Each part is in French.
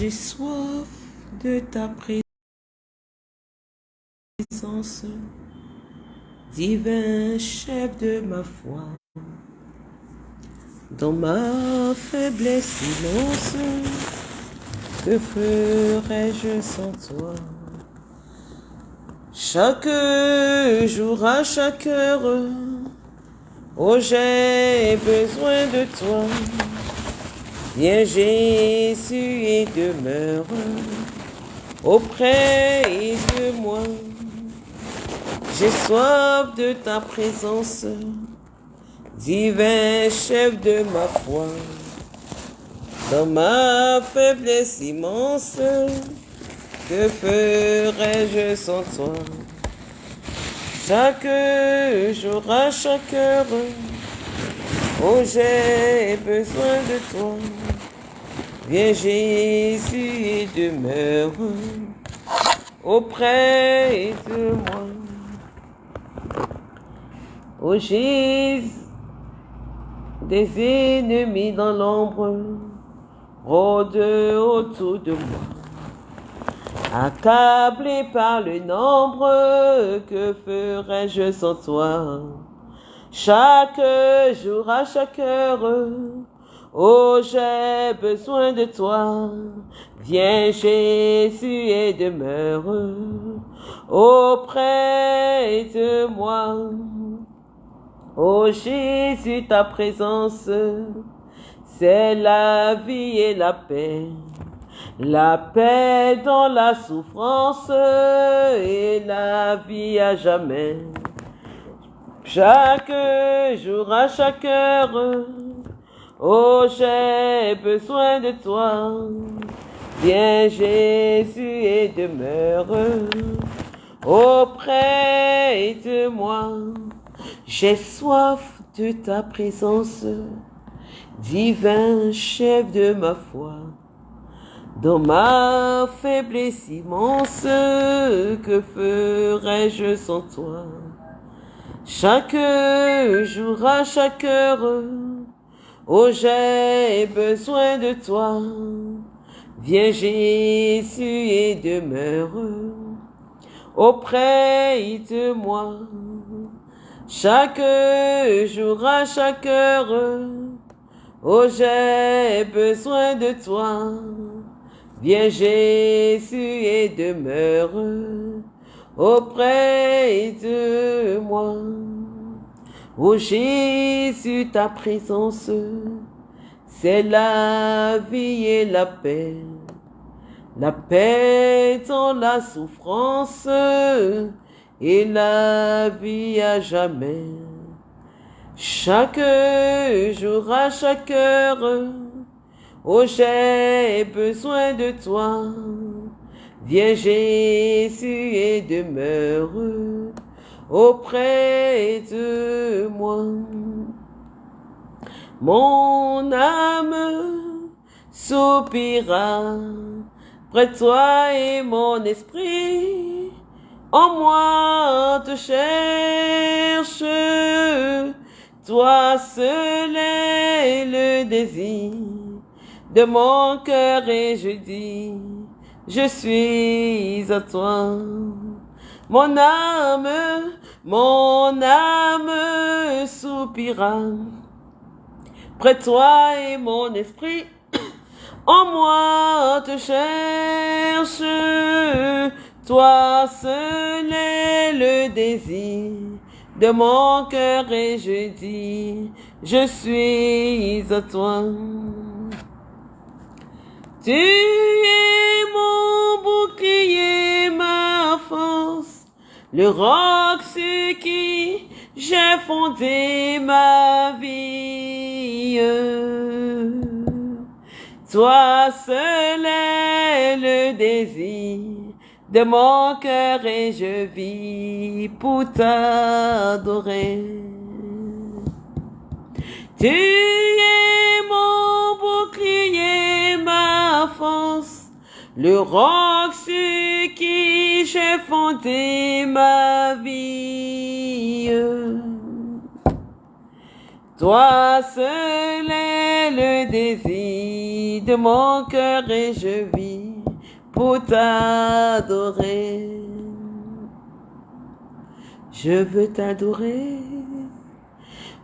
J'ai soif de ta présence, divin chef de ma foi. Dans ma faiblesse silence, que ferais-je sans toi? Chaque jour à chaque heure, oh j'ai besoin de toi. Viens Jésus et demeure auprès de moi. J'ai soif de ta présence, divin chef de ma foi. Dans ma faiblesse immense, que ferais-je sans toi? Chaque jour, à chaque heure, oh j'ai besoin de toi. Viens Jésus et demeure auprès de moi. Oh Jésus, des ennemis dans l'ombre rôdent autour de moi. Accablé par le nombre, que ferais-je sans toi? Chaque jour, à chaque heure, Oh, j'ai besoin de toi. Viens Jésus et demeure auprès de moi. Oh Jésus, ta présence, c'est la vie et la paix. La paix dans la souffrance et la vie à jamais. Chaque jour, à chaque heure, Oh, j'ai besoin de toi. Viens Jésus et demeure auprès de moi. J'ai soif de ta présence, divin chef de ma foi. Dans ma faiblesse immense, que ferais-je sans toi? Chaque jour, à chaque heure, Oh, j'ai besoin de toi. Viens Jésus et demeure auprès de moi. Chaque jour, à chaque heure, oh j'ai besoin de toi. Viens Jésus et demeure auprès de moi. Ô Jésus, ta présence, c'est la vie et la paix. La paix dans la souffrance et la vie à jamais. Chaque jour, à chaque heure, oh j'ai besoin de toi. Viens Jésus et demeure auprès de moi. Mon âme soupira près de toi et mon esprit en moi te cherche. Toi seul est le désir de mon cœur et je dis, je suis à toi. Mon âme, mon âme soupira. Près de toi et mon esprit en moi te cherche. Toi seul est le désir de mon cœur et je dis, je suis à toi. Tu es mon bouclier, ma force le roc sur qui j'ai fondé ma vie. Toi seul est le désir de mon cœur et je vis pour t'adorer. Tu es mon bouclier, ma force le roc sur qui j'ai fondé ma vie. Toi seul est le désir de mon cœur et je vis pour t'adorer. Je veux t'adorer,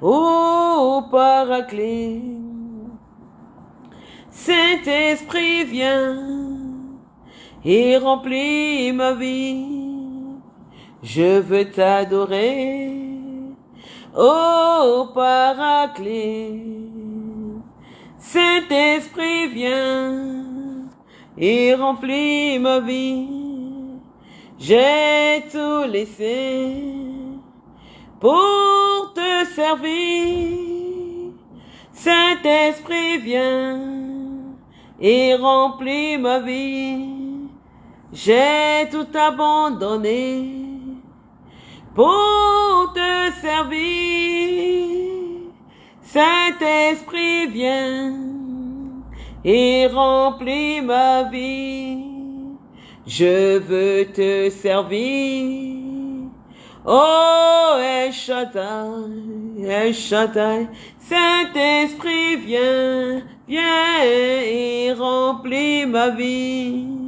ô Paraclet. Saint-Esprit, viens et remplis ma vie. Je veux t'adorer, ô Paraclet. Saint-Esprit, viens et remplis ma vie. J'ai tout laissé pour te servir. Saint-Esprit, viens et remplis ma vie. J'ai tout abandonné pour te servir. Saint-Esprit, viens et remplis ma vie. Je veux te servir. Oh, El Shaddai, El Shaddai, Saint-Esprit, viens, viens et remplis ma vie.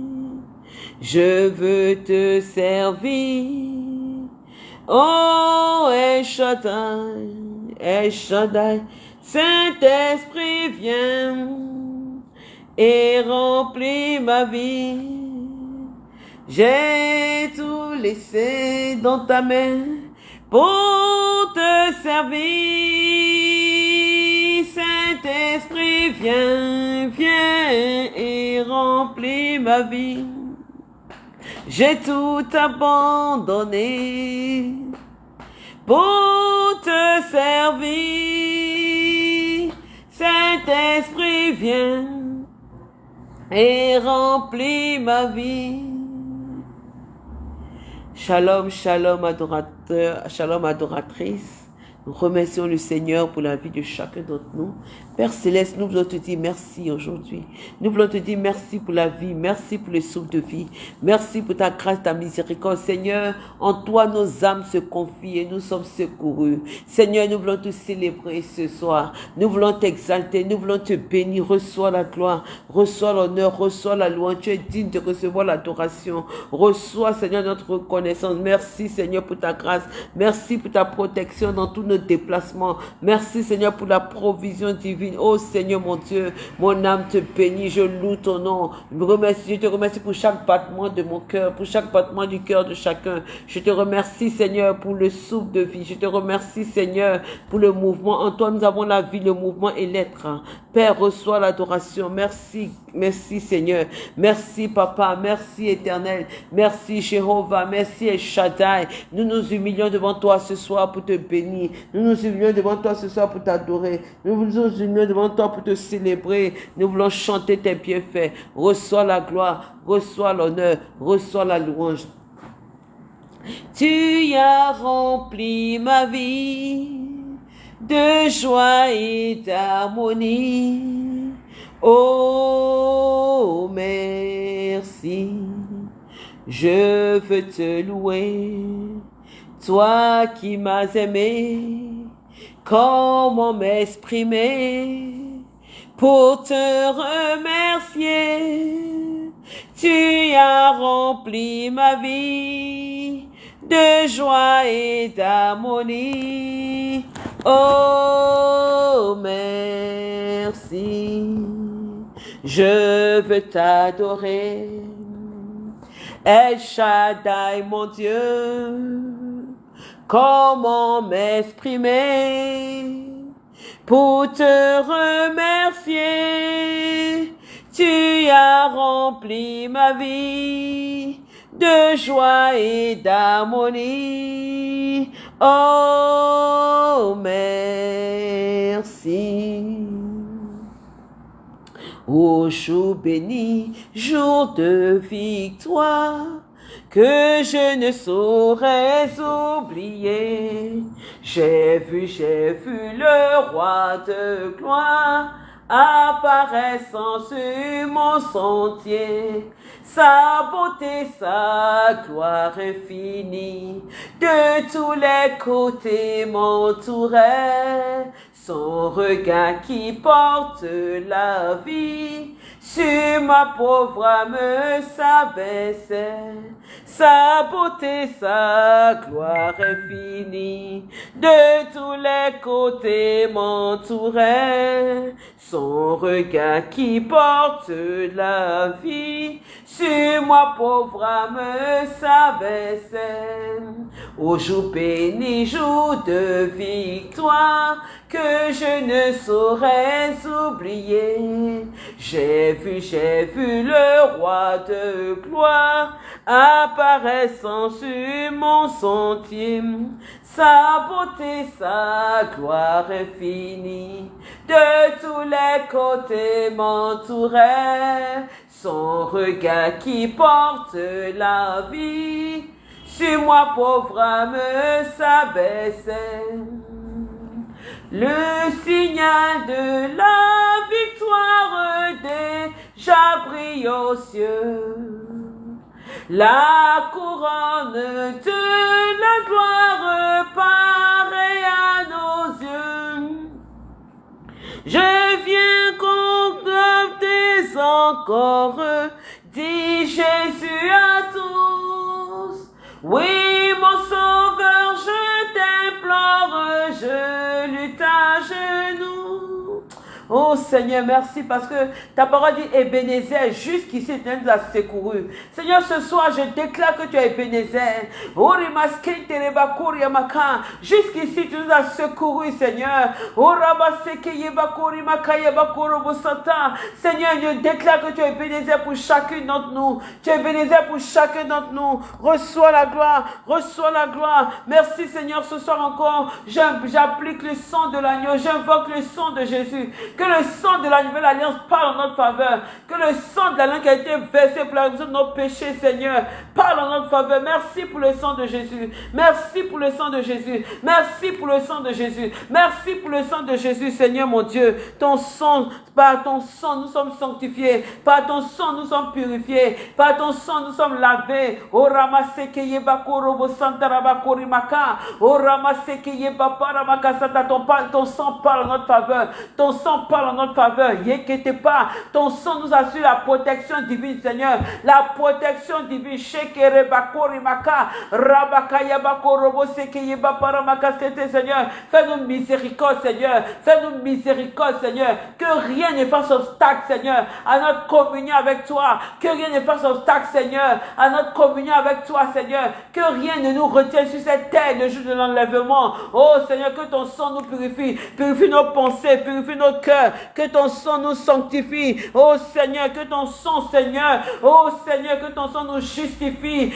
Je veux te servir. Oh, El Shaddai, El Shaddai, Saint-Esprit, viens et remplis ma vie. J'ai tout laissé dans ta main pour te servir. Saint-Esprit, viens, viens et remplis ma vie. J'ai tout abandonné pour te servir. Saint-Esprit, viens et remplis ma vie. Shalom, shalom adorateur, shalom adoratrice. Nous remercions le Seigneur pour la vie de chacun d'entre nous. Père Céleste, nous voulons te dire merci aujourd'hui. Nous voulons te dire merci pour la vie, merci pour le souffle de vie, merci pour ta grâce, ta miséricorde. Seigneur, en toi nos âmes se confient et nous sommes secourus. Seigneur, nous voulons te célébrer ce soir. Nous voulons t'exalter, nous voulons te bénir. Reçois la gloire, reçois l'honneur, reçois la louange. Tu es digne de recevoir l'adoration. Reçois, Seigneur, notre reconnaissance. Merci, Seigneur, pour ta grâce. Merci pour ta protection dans tous nos déplacement. Merci Seigneur pour la provision divine. Oh Seigneur mon Dieu, mon âme te bénit, je loue ton nom. Je, te remercie pour chaque battement de mon cœur, pour chaque battement du cœur de chacun. Je te remercie Seigneur pour le souffle de vie. Je te remercie Seigneur pour le mouvement. En toi nous avons la vie, le mouvement et l'être. Père, reçois l'adoration. Merci, merci Seigneur. Merci Papa, merci Éternel. Merci Jéhovah, merci El Shaddai. Nous nous humilions devant toi ce soir pour te bénir. Nous nous humilions devant toi ce soir pour t'adorer. Devant toi pour te célébrer. Nous voulons chanter tes bienfaits. Reçois la gloire, reçois l'honneur, reçois la louange. Tu as rempli ma vie de joie et d'harmonie. Oh, merci. Je veux te louer toi qui m'as aimé, comment m'exprimer pour te remercier? Tu as rempli ma vie de joie et d'harmonie. Oh, merci. Je veux t'adorer. El Shaddai, mon Dieu comment m'exprimer pour te remercier? Tu as rempli ma vie de joie et d'harmonie. Oh, merci. Ô jour béni, jour de victoire, que je ne saurais oublier. J'ai vu, j'ai vu le roi de gloire apparaissant sur mon sentier. Sa beauté, sa gloire infinie, de tous les côtés m'entourait. Son regard qui porte la vie, sur ma pauvre âme s'abaissait. Sa beauté, sa gloire infinie, de tous les côtés m'entourait. Son regard qui porte la vie, sur moi pauvre âme s'abaissait. Au jour béni, jour de victoire, que je ne saurais oublier. J'ai vu, j'ai vu le roi de gloire apparaissant sur mon sentier. Sa beauté, sa gloire infinie, de tous les côtés m'entourait. Son regard qui porte la vie, sur moi pauvre âme s'abaissait. Le signal de la victoire déjà brille aux cieux. La couronne de la gloire paraît à nos yeux. Je viens contempler encore, dit Jésus à tous. Oui, mon sauveur, je t'implore, je lutte à genoux. Oh Seigneur, merci parce que ta parole dit Ebenezer, jusqu'ici tu nous as secouru. Seigneur, ce soir, je déclare que tu es Ebenezer. Jusqu'ici tu nous as secouru, Seigneur. Seigneur, je déclare que tu es Ebenezer pour chacun d'entre nous. Tu es Ebenezer pour chacun d'entre nous. Reçois la gloire, reçois la gloire. Merci Seigneur, ce soir encore, j'applique le sang de l'agneau, j'invoque le sang de Jésus. Que le sang de la nouvelle alliance parle en notre faveur. Que le sang de l'alliance qui a été versé pour la rémission de nos péchés, Seigneur, parle en notre faveur. Merci pour le sang de Jésus. Merci pour le sang de Jésus. Merci pour le sang de Jésus. Merci pour le sang de Jésus, Seigneur mon Dieu. Ton sang, par ton sang, nous sommes sanctifiés. Par ton sang, nous sommes purifiés. Par ton sang, nous sommes lavés. Oh ramasekeye bakorobo santarabakorimak'a. Oh ramasekeye baparamaka ton sang parle en notre faveur. Ton sang parle en notre faveur. Pas. Ton sang nous assure la protection divine, Seigneur. La protection divine. Seigneur. Fais-nous miséricorde, Seigneur. Fais-nous miséricorde, Seigneur. Que rien ne fasse obstacle, Seigneur, à notre communion avec toi. Que rien ne fasse obstacle, Seigneur, à notre communion avec toi, Seigneur. Que rien ne nous retienne sur cette terre le jour de l'enlèvement. Oh, Seigneur, que ton sang nous purifie. Purifie nos pensées, purifie nos cœurs. Que ton sang nous sanctifie. Oh, Seigneur, que ton sang, Seigneur. Oh, Seigneur, que ton sang nous justifie.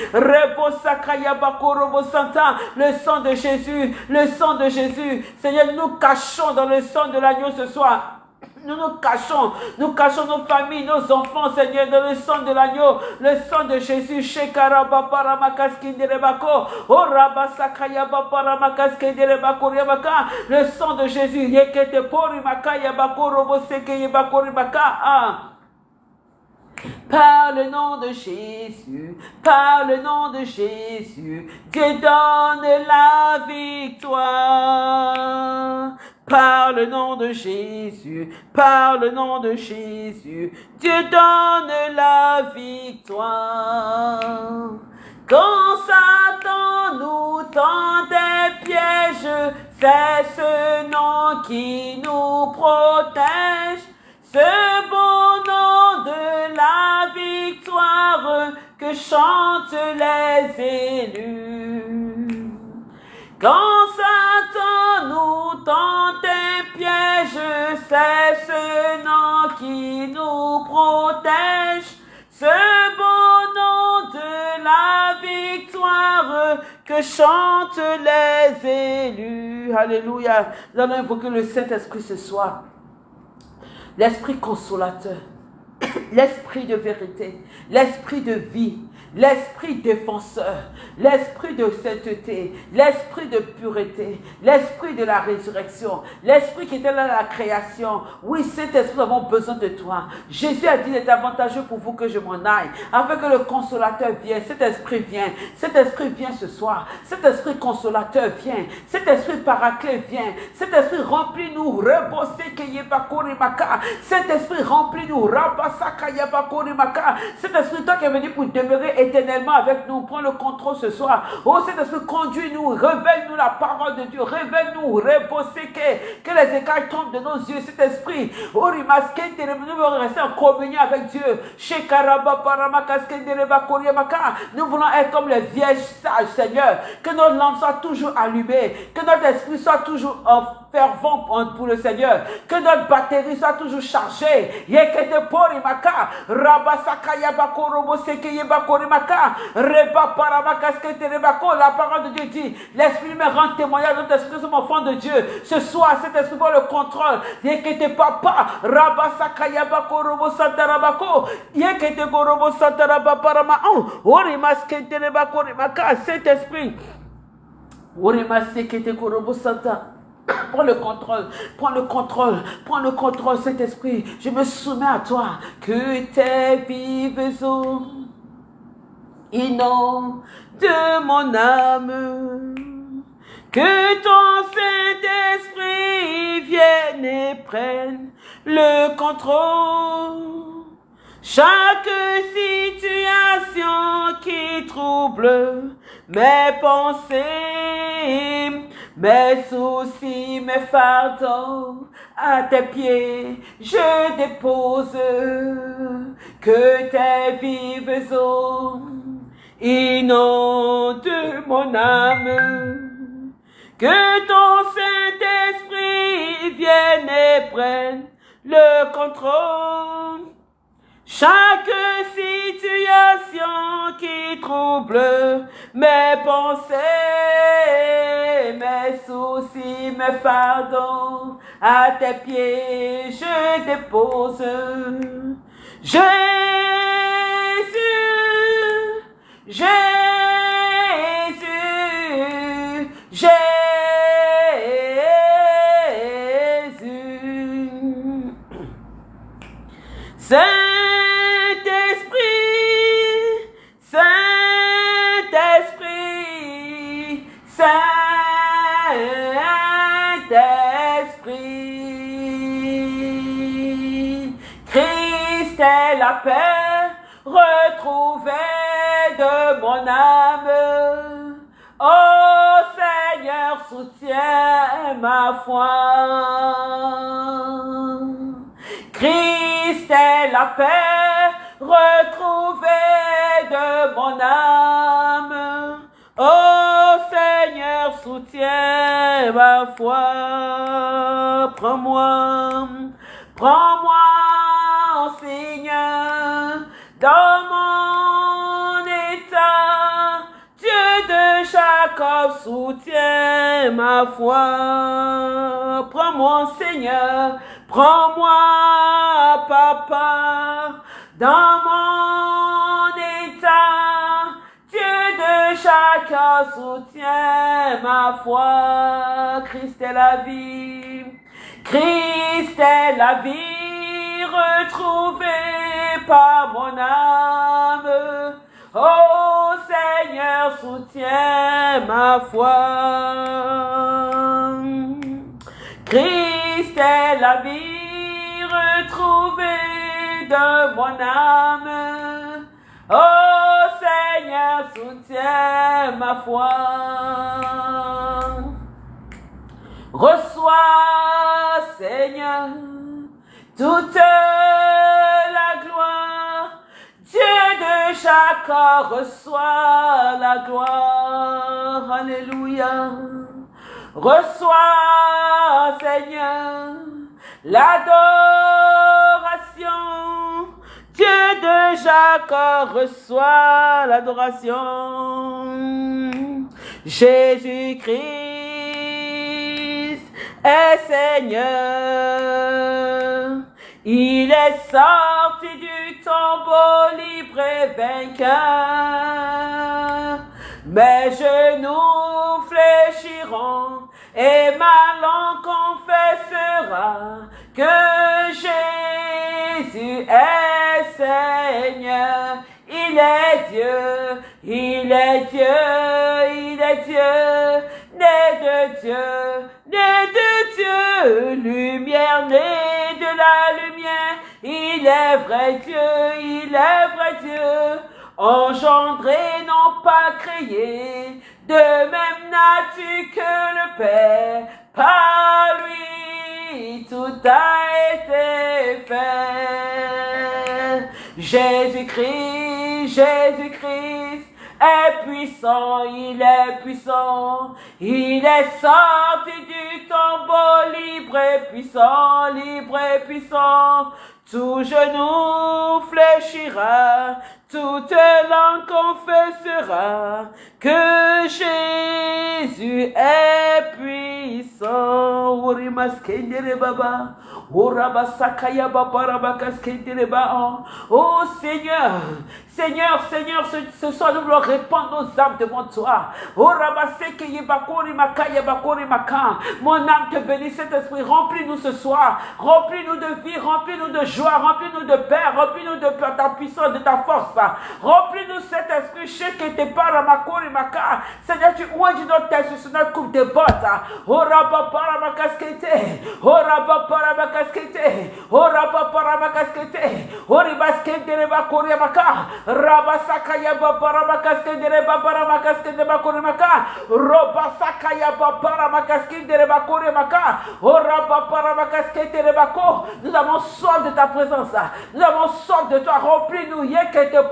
Le sang de Jésus. Le sang de Jésus. Seigneur, nous cachons dans le sang de l'agneau ce soir. Nous nous cachons, nous cachons nos familles, nos enfants, Seigneur, dans le sang de l'agneau, le sang de Jésus. Shekaraba paramakas oh rabasakaya paramakas riabaka, le sang de Jésus. Yekete porimaka yabako roboseke yabako ribaka. Par le nom de Jésus, par le nom de Jésus, que donne la victoire. Par le nom de Jésus, par le nom de Jésus, Dieu donne la victoire. Quand Satan nous tend des pièges, c'est ce nom qui nous protège. Ce bon nom de la victoire que chantent les élus. Quand Satan nous tente un piège, c'est ce nom qui nous protège. Ce bon nom de la victoire que chantent les élus. Alléluia. Nous allons invoquer le Saint-Esprit ce soir l'esprit consolateur, l'esprit de vérité, l'esprit de vie, l'esprit défenseur, l'esprit de sainteté, l'esprit de pureté, l'esprit de la résurrection, l'esprit qui était là à la création. Oui, cet esprit, nous avons besoin de toi. Jésus a dit, il est avantageux pour vous que je m'en aille, afin que le consolateur vienne. Cet esprit vient. Cet esprit vient ce soir. Cet esprit consolateur vient. Cet esprit paraclet vient. Cet esprit remplit-nous. Cet esprit remplit-nous. Cet esprit, toi qui es venu pour demeurer éternellement avec nous, prends le contrôle ce soir. Oh, cet esprit, conduis-nous, révèle-nous la parole de Dieu, révèle-nous, que, que les écailles tombent de nos yeux. Cet esprit, nous voulons rester en communion avec Dieu. Nous voulons être comme les vierges sages, Seigneur. Que notre lampe soit toujours allumée, que notre esprit soit toujours en fervent pour le Seigneur. Que notre batterie soit toujours chargée. Yekete porimaka, rabasaka yabako robo seke yebako rimaka, reba paramaka skete rebako. La parole de Dieu dit, l'esprit me rend témoignage notre esprit, sommes enfants de Dieu. Ce soir, cet esprit pour le contrôle. Yekete papa, rabasaka yabako robo santarabako, yekete robo santarabaparama, orimaskete rebako rimaka, cet esprit. Orimaskete robo santa. Prends le contrôle, prends le contrôle, prends le contrôle, cet esprit. Je me soumets à toi. Que tes vives eaux inondent de mon âme. Que ton Saint-Esprit vienne et prenne le contrôle. Chaque situation qui trouble mes pensées, mes soucis, mes fardeaux, à tes pieds je dépose, que tes vives eaux inondent mon âme, que ton Saint-Esprit vienne et prenne le contrôle. Chaque situation qui trouble mes pensées, mes soucis, mes fardeaux, à tes pieds je dépose. Jésus, Jésus, Jésus. La paix retrouvée de mon âme. Oh Seigneur, soutiens ma foi. Christ est la paix retrouvée de mon âme. Oh Seigneur, soutiens ma foi. Prends-moi, prends-moi, dans mon état. Dieu de Jacob, soutiens ma foi. Prends-moi, Seigneur, prends-moi, Papa, dans mon état. Dieu de chacun soutient ma foi. Christ est la vie. Christ est la vie retrouvée par mon âme. Oh Seigneur, soutiens ma foi. Christ est la vie retrouvée de mon âme. Oh Seigneur, soutiens ma foi. Reçois, Seigneur, toute la gloire. Dieu de Jacob, reçois la gloire. Alléluia. Reçois, Seigneur, l'adoration. Dieu de Jacob reçoit l'adoration. Jésus-Christ est Seigneur. Il est sorti du tombeau libre et vainqueur. Mes genoux fléchiront et ma langue confessera que Jésus est Seigneur. Il est Dieu, il est Dieu, il est Dieu, né de Dieu, né de Dieu, lumière née de la lumière, il est vrai Dieu, il est vrai Dieu, engendré, non pas créé, de même nature que le Père, par lui tout a été fait. Jésus-Christ, Jésus-Christ, est puissant, il est puissant. Il est sorti du tombeau libre et puissant, libre et puissant. Tout genou fléchira, toute langue confessera que Jésus est puissant. baba. Oh Seigneur, Seigneur, Seigneur, ce, ce soir nous voulons répandre nos âmes devant toi. Oh Mon âme te bénit, cet esprit, remplis-nous ce soir. Remplis-nous de vie, remplis-nous de joie, remplis-nous de paix, remplis-nous de ta puissance, de ta force. Remplis-nous cet esprit, chez qui te parle, ma cour maka. Seigneur, tu ouvres notre tête sur notre coupe de bottes. Hein. Oh, rabba, para, ma casquette. Oh, rabba, para, ma casquette. Oh, rabba, para, ma casquette. Oh, ribasquette, de reba, courir, maka. Rabba, sakaya, para, ma casquette, de reba, para, ma casquette, de bakuri, maka. Roba, sakaya, para, ma casquette, de reba, courir, maka. Oh, rabba, para, ma casquette, de reba, Nous avons soif de ta présence. Hein. Nous avons soif de toi. Remplis-nous, y'a que te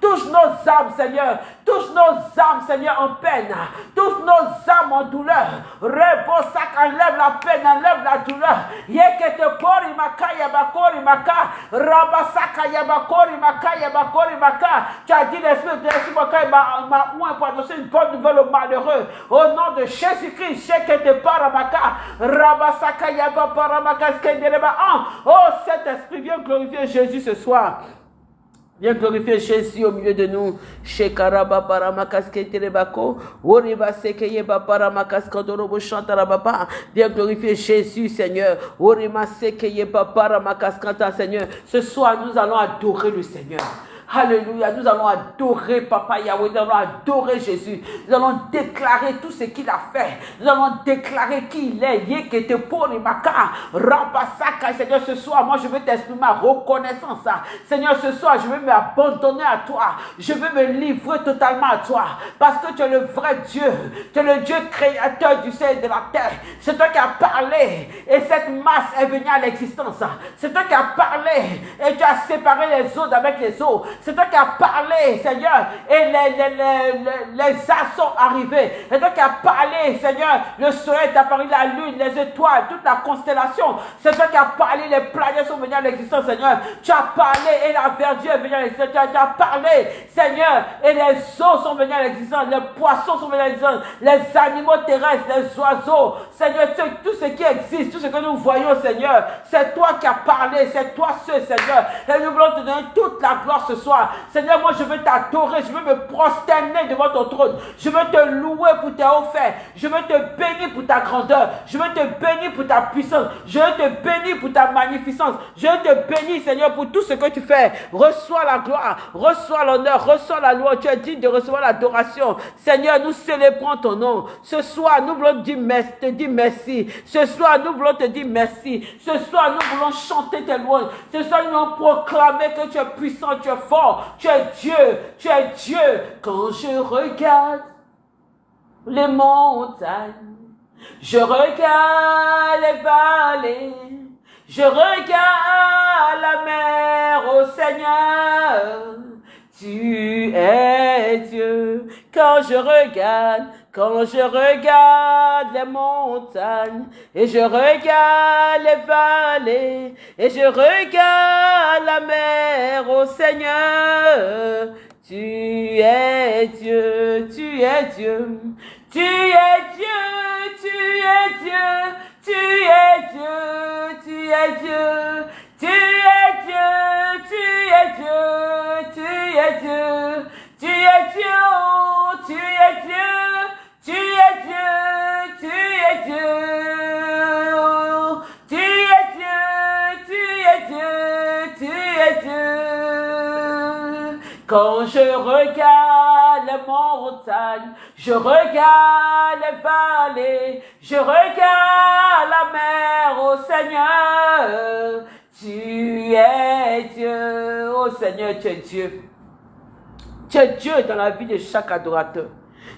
Touche nos âmes, Seigneur. Touche nos âmes, Seigneur, en peine. Touche nos âmes en douleur. Rebosak, enlève la peine, enlève la douleur. Yekete pori makaya bakori maka. Rabasaka yabakori maka yabakori maka. Tu as dit l'esprit de l'esprit m'a oint pour annoncer une bonne nouvelle aux malheureux. Au nom de Jésus-Christ, Yekete paramaka. Rabasaka yabaparamaka skendereba. Oh, cet esprit, viens glorifier Jésus ce soir. Viens glorifier Jésus au milieu de nous. Shekaraba paramakasketirebako. Oriba sekeye paramakaskadorobo chantarababa. Viens glorifier Jésus, Seigneur. Orima sekeye paramakaskanta, Seigneur. Ce soir, nous allons adorer le Seigneur. Alléluia. Nous allons adorer Papa Yahweh. Nous allons adorer Jésus. Nous allons déclarer tout ce qu'il a fait. Nous allons déclarer qui il est. Yekete Porimaka. Rabasaka. Seigneur, ce soir, moi, je veux t'exprimer ma reconnaissance. Seigneur, ce soir, je veux m'abandonner à toi. Je veux me livrer totalement à toi. Parce que tu es le vrai Dieu. Tu es le Dieu créateur du ciel et de la terre. C'est toi qui as parlé. Et cette masse est venue à l'existence. C'est toi qui as parlé. Et tu as séparé les eaux avec les eaux. C'est toi qui as parlé, Seigneur, et les, les, les, les, as sont arrivés. C'est toi qui as parlé, Seigneur. Le soleil est apparu, la lune, les étoiles, toute la constellation. C'est toi qui as parlé, les planètes sont venues à l'existence, Seigneur. Tu as parlé et la verdure est venue à l'existence. Tu as parlé, Seigneur, et les eaux sont venues à l'existence. Les poissons sont venus à l'existence. Les animaux terrestres, les oiseaux. Seigneur, tout ce qui existe, tout ce que nous voyons, Seigneur, c'est toi qui as parlé. C'est toi seul, Seigneur. Et nous voulons te donner toute la gloire ce Seigneur, moi je veux t'adorer, je veux me prosterner devant ton trône. Je veux te louer pour tes faits. Je veux te bénir pour ta grandeur. Je veux te bénir pour ta puissance. Je veux te bénir pour ta magnificence. Je veux te bénir, Seigneur, pour tout ce que tu fais. Reçois la gloire, reçois l'honneur, reçois la loi. Tu es digne de recevoir l'adoration. Seigneur, nous célébrons ton nom. Ce soir, nous voulons te dire merci. Te dire merci. Ce soir, nous voulons te dire merci. Ce soir, nous voulons chanter tes louanges. Ce soir, nous voulons proclamer que tu es puissant, tu es fort. Tu es Dieu, tu es Dieu. Quand je regarde les montagnes, je regarde les vallées, je regarde la mer, au Seigneur. Tu es Dieu. Quand je regarde, quand je regarde les montagnes et je regarde les vallées et je regarde la mer, au Seigneur, tu es Dieu, tu es Dieu, tu es Dieu, tu es Dieu, tu es Dieu, tu es Dieu, tu es Dieu, tu es Dieu, tu es Dieu, tu es Dieu, tu es Dieu. Tu es Dieu, tu es Dieu. Tu es Dieu, tu es Dieu, tu es Dieu. Quand je regarde les montagnes, je regarde les vallées, je regarde la mer, ô Seigneur. Tu es Dieu, ô Seigneur, tu es Dieu. Tu es Dieu dans la vie de chaque adorateur.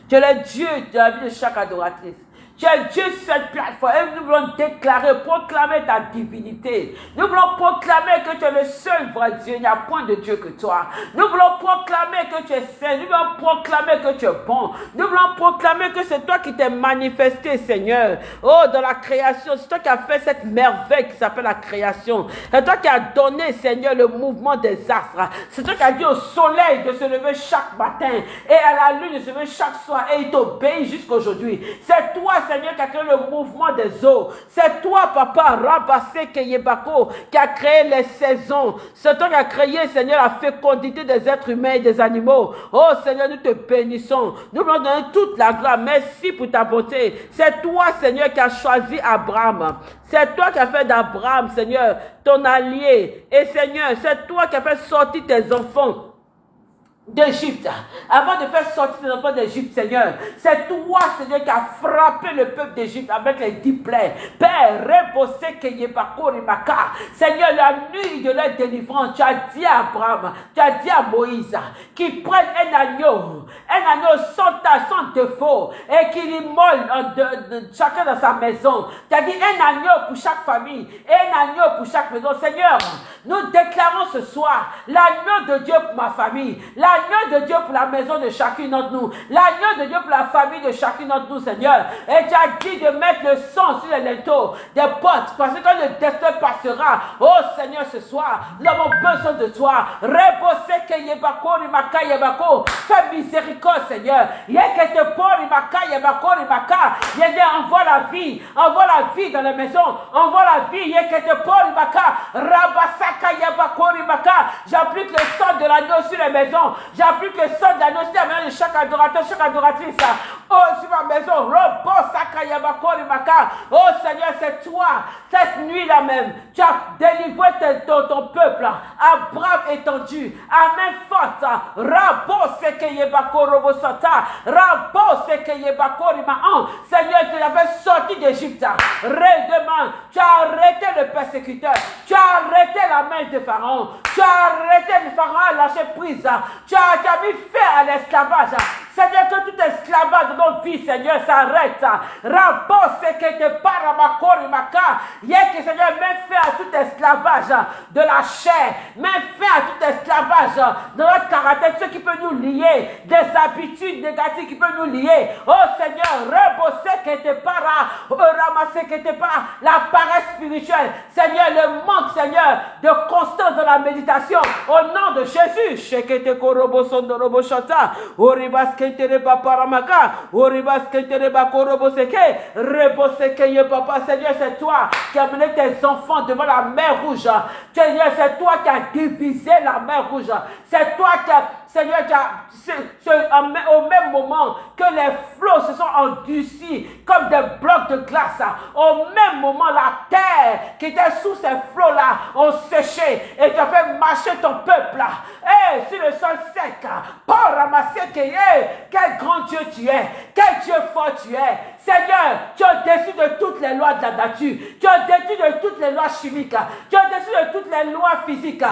Tu es le Dieu dans la vie de chaque adoratrice. Tu es Dieu cette plateforme et nous voulons déclarer, proclamer ta divinité. Nous voulons proclamer que tu es le seul vrai Dieu. Il n'y a point de Dieu que toi. Nous voulons proclamer que tu es saint. Nous voulons proclamer que tu es bon. Nous voulons proclamer que c'est toi qui t'es manifesté, Seigneur. Oh, dans la création. C'est toi qui as fait cette merveille qui s'appelle la création. C'est toi qui as donné, Seigneur, le mouvement des astres. C'est toi qui as dit au soleil de se lever chaque matin et à la lune de se lever chaque soir et il t'obéit jusqu'aujourd'hui. C'est toi, Seigneur, qui a créé le mouvement des eaux. C'est toi, Papa, Rabassé Keyebako, qui a créé les saisons. C'est toi qui a créé, Seigneur, la fécondité des êtres humains et des animaux. Oh, Seigneur, nous te bénissons. Nous voulons donner toute la gloire. Merci pour ta beauté. C'est toi, Seigneur, qui a choisi Abraham. C'est toi qui as fait d'Abraham, Seigneur, ton allié. Et Seigneur, c'est toi qui as fait sortir tes enfants d'Égypte, avant de faire sortir les enfants d'Égypte, Seigneur, c'est toi, Seigneur, qui a frappé le peuple d'Égypte avec les dix plaies. Père, reposez que. Seigneur, la nuit de la délivrance, tu as dit à Abraham, tu as dit à Moïse, qu'il prenne un agneau, un agneau sans tache, sans défaut, et qu'il immole chacun dans sa maison. Tu as dit un agneau pour chaque famille, un agneau pour chaque maison. Seigneur, nous déclarons ce soir l'agneau de Dieu pour ma famille, l'agneau de Dieu pour la maison de chacune d'entre nous, l'agneau de Dieu pour la famille de chacune d'entre nous, Seigneur. Et tu as dit de mettre le sang sur les linteaux des potes, parce que le destin passera, oh Seigneur, ce soir, nous avons besoin de toi. Fais miséricorde, Seigneur. Envoie la vie, envoie la vie dans la maison, envoie la vie. J'applique le sang de l'agneau sur les maisons. J'applique le sang de l'agneau sur la maison de chaque adorateur, chaque adoratrice. Oh, sur ma maison. Oh Seigneur, c'est toi. Cette nuit-là même, tu as délivré ton, peuple à bras étendu, à main forte. Rabo. Rabo. Seigneur, tu l'avais sorti d'Égypte. Redemain, tu as arrêté le persécuteur. Tu as arrêté la main de Pharaon. Tu as arrêté le Pharaon à lâcher prise. Tu as, tu as mis fin à l'esclavage. Seigneur, que tout esclavage de nos vies, Seigneur, s'arrête. Rabo sekete paramakori maka. que Seigneur, mets fin à tout esclavage de la chair. Mets fin à tout esclavage de notre caractère, ce qui peut nous lier, des habitudes négatives qui peuvent nous lier. Oh Seigneur, rebosser qui était para, ramasser était pas la paresse spirituelle. Seigneur, le manque, Seigneur, de constance dans la méditation. Au nom de Jésus, shekete koroboson de roboshata, oribas reboseke papa. Seigneur, c'est toi qui as mené tes enfants devant la mer rouge. Seigneur, c'est toi qui as divisé la mer rouge. C'est toi qui as Seigneur, au même moment que les flots se sont endurcis comme des blocs de glace, au même moment, la terre qui était sous ces flots-là ont séché et tu as fait marcher ton peuple. Et sur le sol sec, pour ramasser quel grand Dieu tu es, quel Dieu fort tu es. Seigneur, tu as dessus de toutes les lois de la nature, tu as dessus de toutes les lois chimiques, tu as dessus de toutes les lois physiques.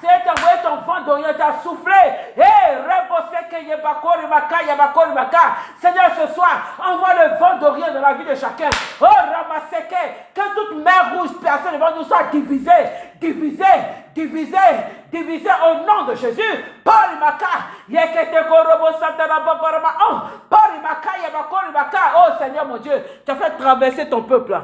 C'est envoyé ton vent d'Orient, t'a soufflé. Seigneur, ce soir, envoie le vent d'Orient dans la vie de chacun. Oh, Ramaseke, que toute mer rouge percée devant nous soit divisée, divisée, divisée, divisée au nom de Jésus. Ka. Oh Seigneur mon Dieu, tu as fait traverser ton peuple.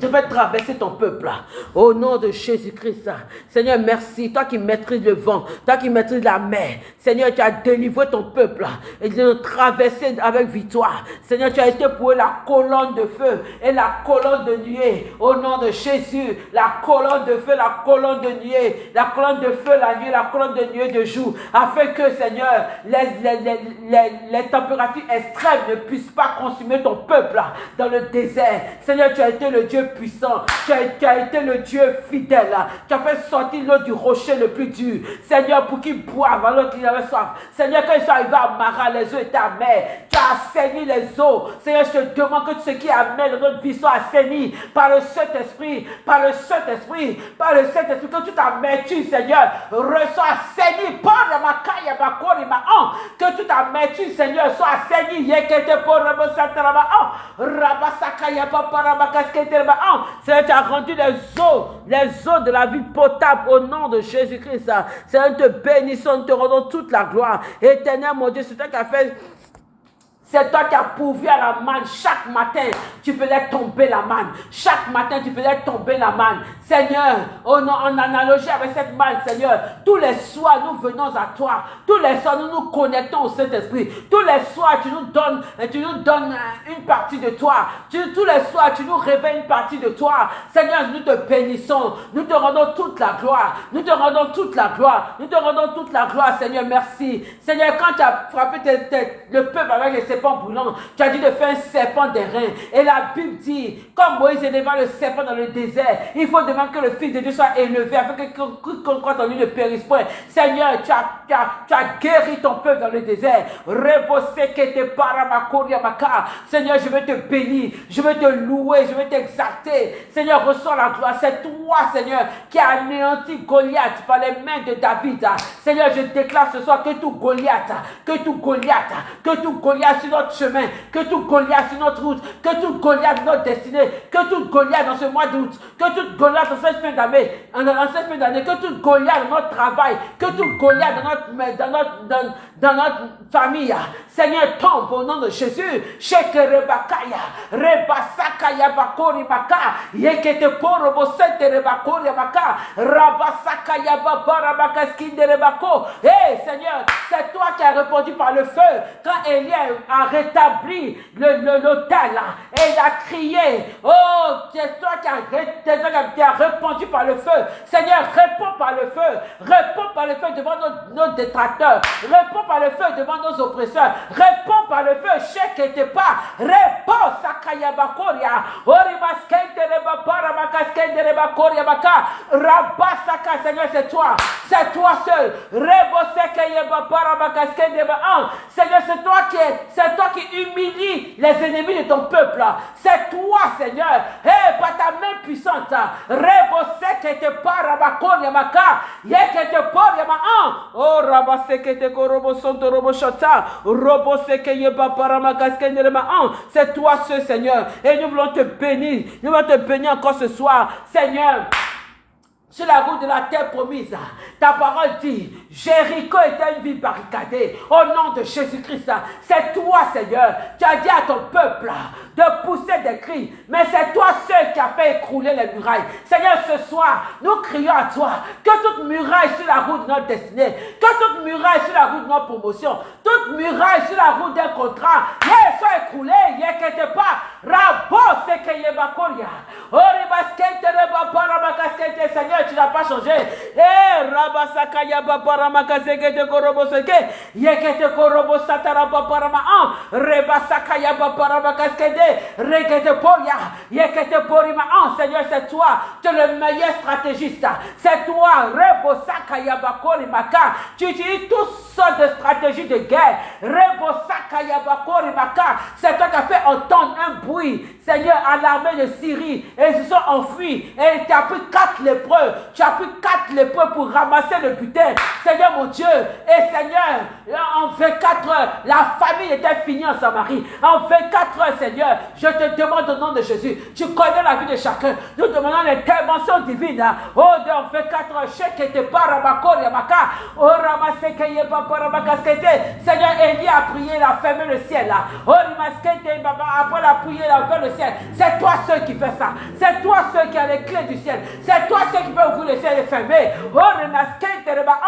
Je vais traverser ton peuple. Au nom de Jésus-Christ. Seigneur, merci. Toi qui maîtrises le vent. Toi qui maîtrises la mer. Seigneur, tu as délivré ton peuple. Et tu as traversé avec victoire. Seigneur, tu as été pour la colonne de feu et la colonne de nuée. Au nom de Jésus. La colonne de feu, la colonne de nuée. La colonne de feu la nuit, la colonne de nuée de jour. Afin que, Seigneur, les, les, les températures extrêmes ne puissent pas consumer ton peuple dans le désert. Seigneur, tu as été le Dieu puissant. Tu as, été le Dieu fidèle. Tu as fait sortir l'eau du rocher le plus dur. Seigneur, pour qu'il boive alors qu'il avait soif. Seigneur, quand ils sont arrivés à Mara, les eaux étaient amères. Tu as assaini les eaux. Seigneur, je te demande que ce qui amène notre vie soit assaini par le Saint-Esprit, par le Saint-Esprit, par le Saint-Esprit, que toute amertume, Seigneur, reçoit assaini par ma caille, ma corps et ma Que toute amertume, Seigneur, soit assaini. Yekete pour Seigneur, tu as rendu les eaux, les eaux de la vie potable au nom de Jésus-Christ. Seigneur, te bénissons, te rendons toute la gloire. Éternel, mon Dieu, c'est toi qui as fait c'est toi qui as pourvu à la manne. Chaque matin, tu faisais tomber la manne. Chaque matin, tu faisais tomber la manne. Seigneur, en, analogie avec cette manne, Seigneur, tous les soirs, nous venons à toi. Tous les soirs, nous nous connectons au Saint-Esprit. Tous les soirs, tu nous donnes, tu nous donnes une partie de toi. tous les soirs, tu nous révèles une partie de toi. Seigneur, nous te bénissons. Nous te rendons toute la gloire. Nous te rendons toute la gloire. Nous te rendons toute la gloire, Seigneur. Merci. Seigneur, quand tu as frappé le peuple avec les brûlant. Tu as dit de faire un serpent des reins. Et la Bible dit, comme Moïse éleva le serpent dans le désert, il faut demander que le Fils de Dieu soit élevé afin que quiconque croit en lui ne périsse point. Seigneur, tu as, tu, as, tu as, guéri ton peuple dans le désert. Seigneur, je veux te bénir, je veux te louer, je veux t'exalter. Seigneur, reçois la gloire. C'est toi, Seigneur, qui a anéanti Goliath par les mains de David. Seigneur, je déclare ce soir que tout Goliath, que tout Goliath, que tout Goliath notre chemin, que tout Goliath sur notre route, que tout Goliath notre destinée, que tout Goliath dans ce mois d'août, que tout Goliath dans cette fin d'année, dans cette fin d'année, que tout Goliath dans notre travail, que tout Goliath dans notre, dans notre, dans, dans notre famille, Seigneur, tombe au nom de Jésus. Sheke rebakaya, rebasakaya bakori baka, yekete poro bosete rebakori baka, rabasakaya babara bakaskinde rebako. Hé Seigneur, c'est toi qui as répondu par le feu quand Élie a rétabli l'hôtel et il a crié. Oh, c'est toi qui as, répondu par le feu. Seigneur, réponds par le feu. Réponds par le feu devant nos, nos détracteurs. Réponds par le feu devant nos oppresseurs. Réponds par le feu. Chèque était pas. Réponds, Sakayabakoria. Rabasaka, Seigneur, c'est toi. C'est toi seul. Seigneur, c'est toi qui es c'est toi qui humilie les ennemis de ton peuple. C'est toi, Seigneur. Hey, par ta main puissante. Rebose que te parabakon yamaka. Ye que te yama Oh, rabase que te korobo sonto robo shota. Robose que ye an. C'est toi ce Seigneur. Et nous voulons te bénir. Nous voulons te bénir encore ce soir. Seigneur sur la route de la terre promise. Ta parole dit, Jéricho était une ville barricadée. Au nom de Jésus-Christ, c'est toi, Seigneur. Tu as dit à ton peuple de pousser des cris. Mais c'est toi seul qui a fait écrouler les murailles. Seigneur, ce soir, nous crions à toi que toute muraille sur la route de notre destinée, que toute muraille sur la route de notre promotion, toute muraille sur la route d'un contrat, soit écroulée, n'inquiète pas. Rabo sekeyebakoria. Oribaskente rebaparamakasente, Seigneur, tu n'as pas changé. Eh, rabasakaya Seigneur, c'est toi. Tu es le meilleur stratégiste. C'est toi. Tu utilises toutes sortes de stratégies de guerre. C'est toi qui as fait entendre un bruit. Seigneur, à l'armée de Syrie. Et ils se sont enfuis. Et tu as pris quatre lépreux. Tu as pris quatre lépreux pour ramasser le butin. Seigneur mon Dieu. Et Seigneur, en 24 heures, la famille était finie en Samarie. En 24 heures, Seigneur, je te demande au nom de Jésus. Tu connais la vie de chacun. Nous demandons l'intervention divine. Oh, dans 24 heures, chèque était pas rabakor yamaka. Oh, ramaseke yeba parabakaskete. Seigneur, Élie a prié, il a fermé le ciel. Oh, rimaskete baba. Après la prière, il a ouvert le ciel. C'est toi seul qui fais ça. C'est toi seul qui a les clés du ciel. C'est toi seul qui peut ouvrir le ciel et fermer. Oh, rimaskete reba.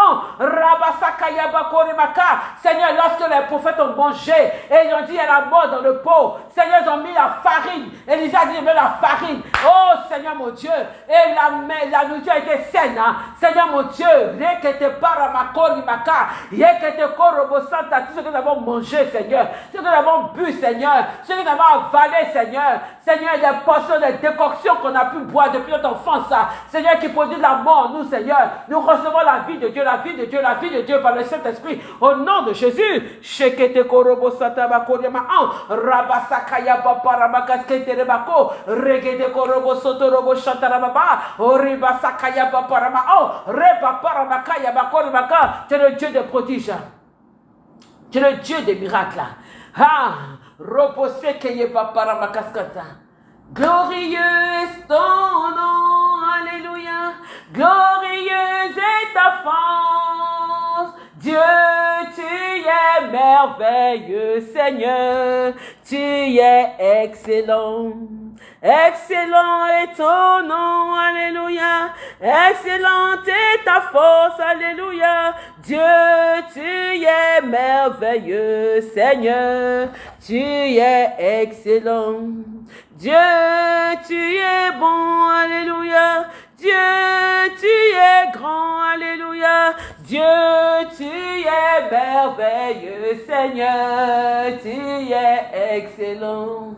Seigneur, lorsque les prophètes ont mangé et ils ont dit, y a mort dans le pot. Seigneur, ils ont mis la farine. Elisa dit, met la farine. Oh Seigneur mon Dieu, et la, nourriture a été saine. Hein. Seigneur mon Dieu, rekete paramakori maka, yekete korobosanta, tout ce que nous avons mangé, Seigneur, ce que nous avons bu, Seigneur, ce que nous avons avalé, Seigneur, Seigneur, des portions, des décoctions qu'on a pu boire depuis notre enfance. Seigneur, qui produit la mort, nous, Seigneur, nous recevons la vie de Dieu, la vie de Dieu, la vie de Dieu par le Saint-Esprit, au nom de Jésus, tu es le Dieu des prodiges, tu es le Dieu des miracles, ah, Glorieux est ton nom, Alléluia. Glorieux est ta force. Dieu, merveilleux, Seigneur. Tu es excellent. Excellent est ton nom, Alléluia. Excellente est ta force, Alléluia. Dieu, tu es merveilleux, Seigneur. Tu es excellent. Dieu, tu es bon, Alléluia. Dieu, tu es grand, Alléluia. Dieu, tu es merveilleux, Seigneur. Tu es excellent.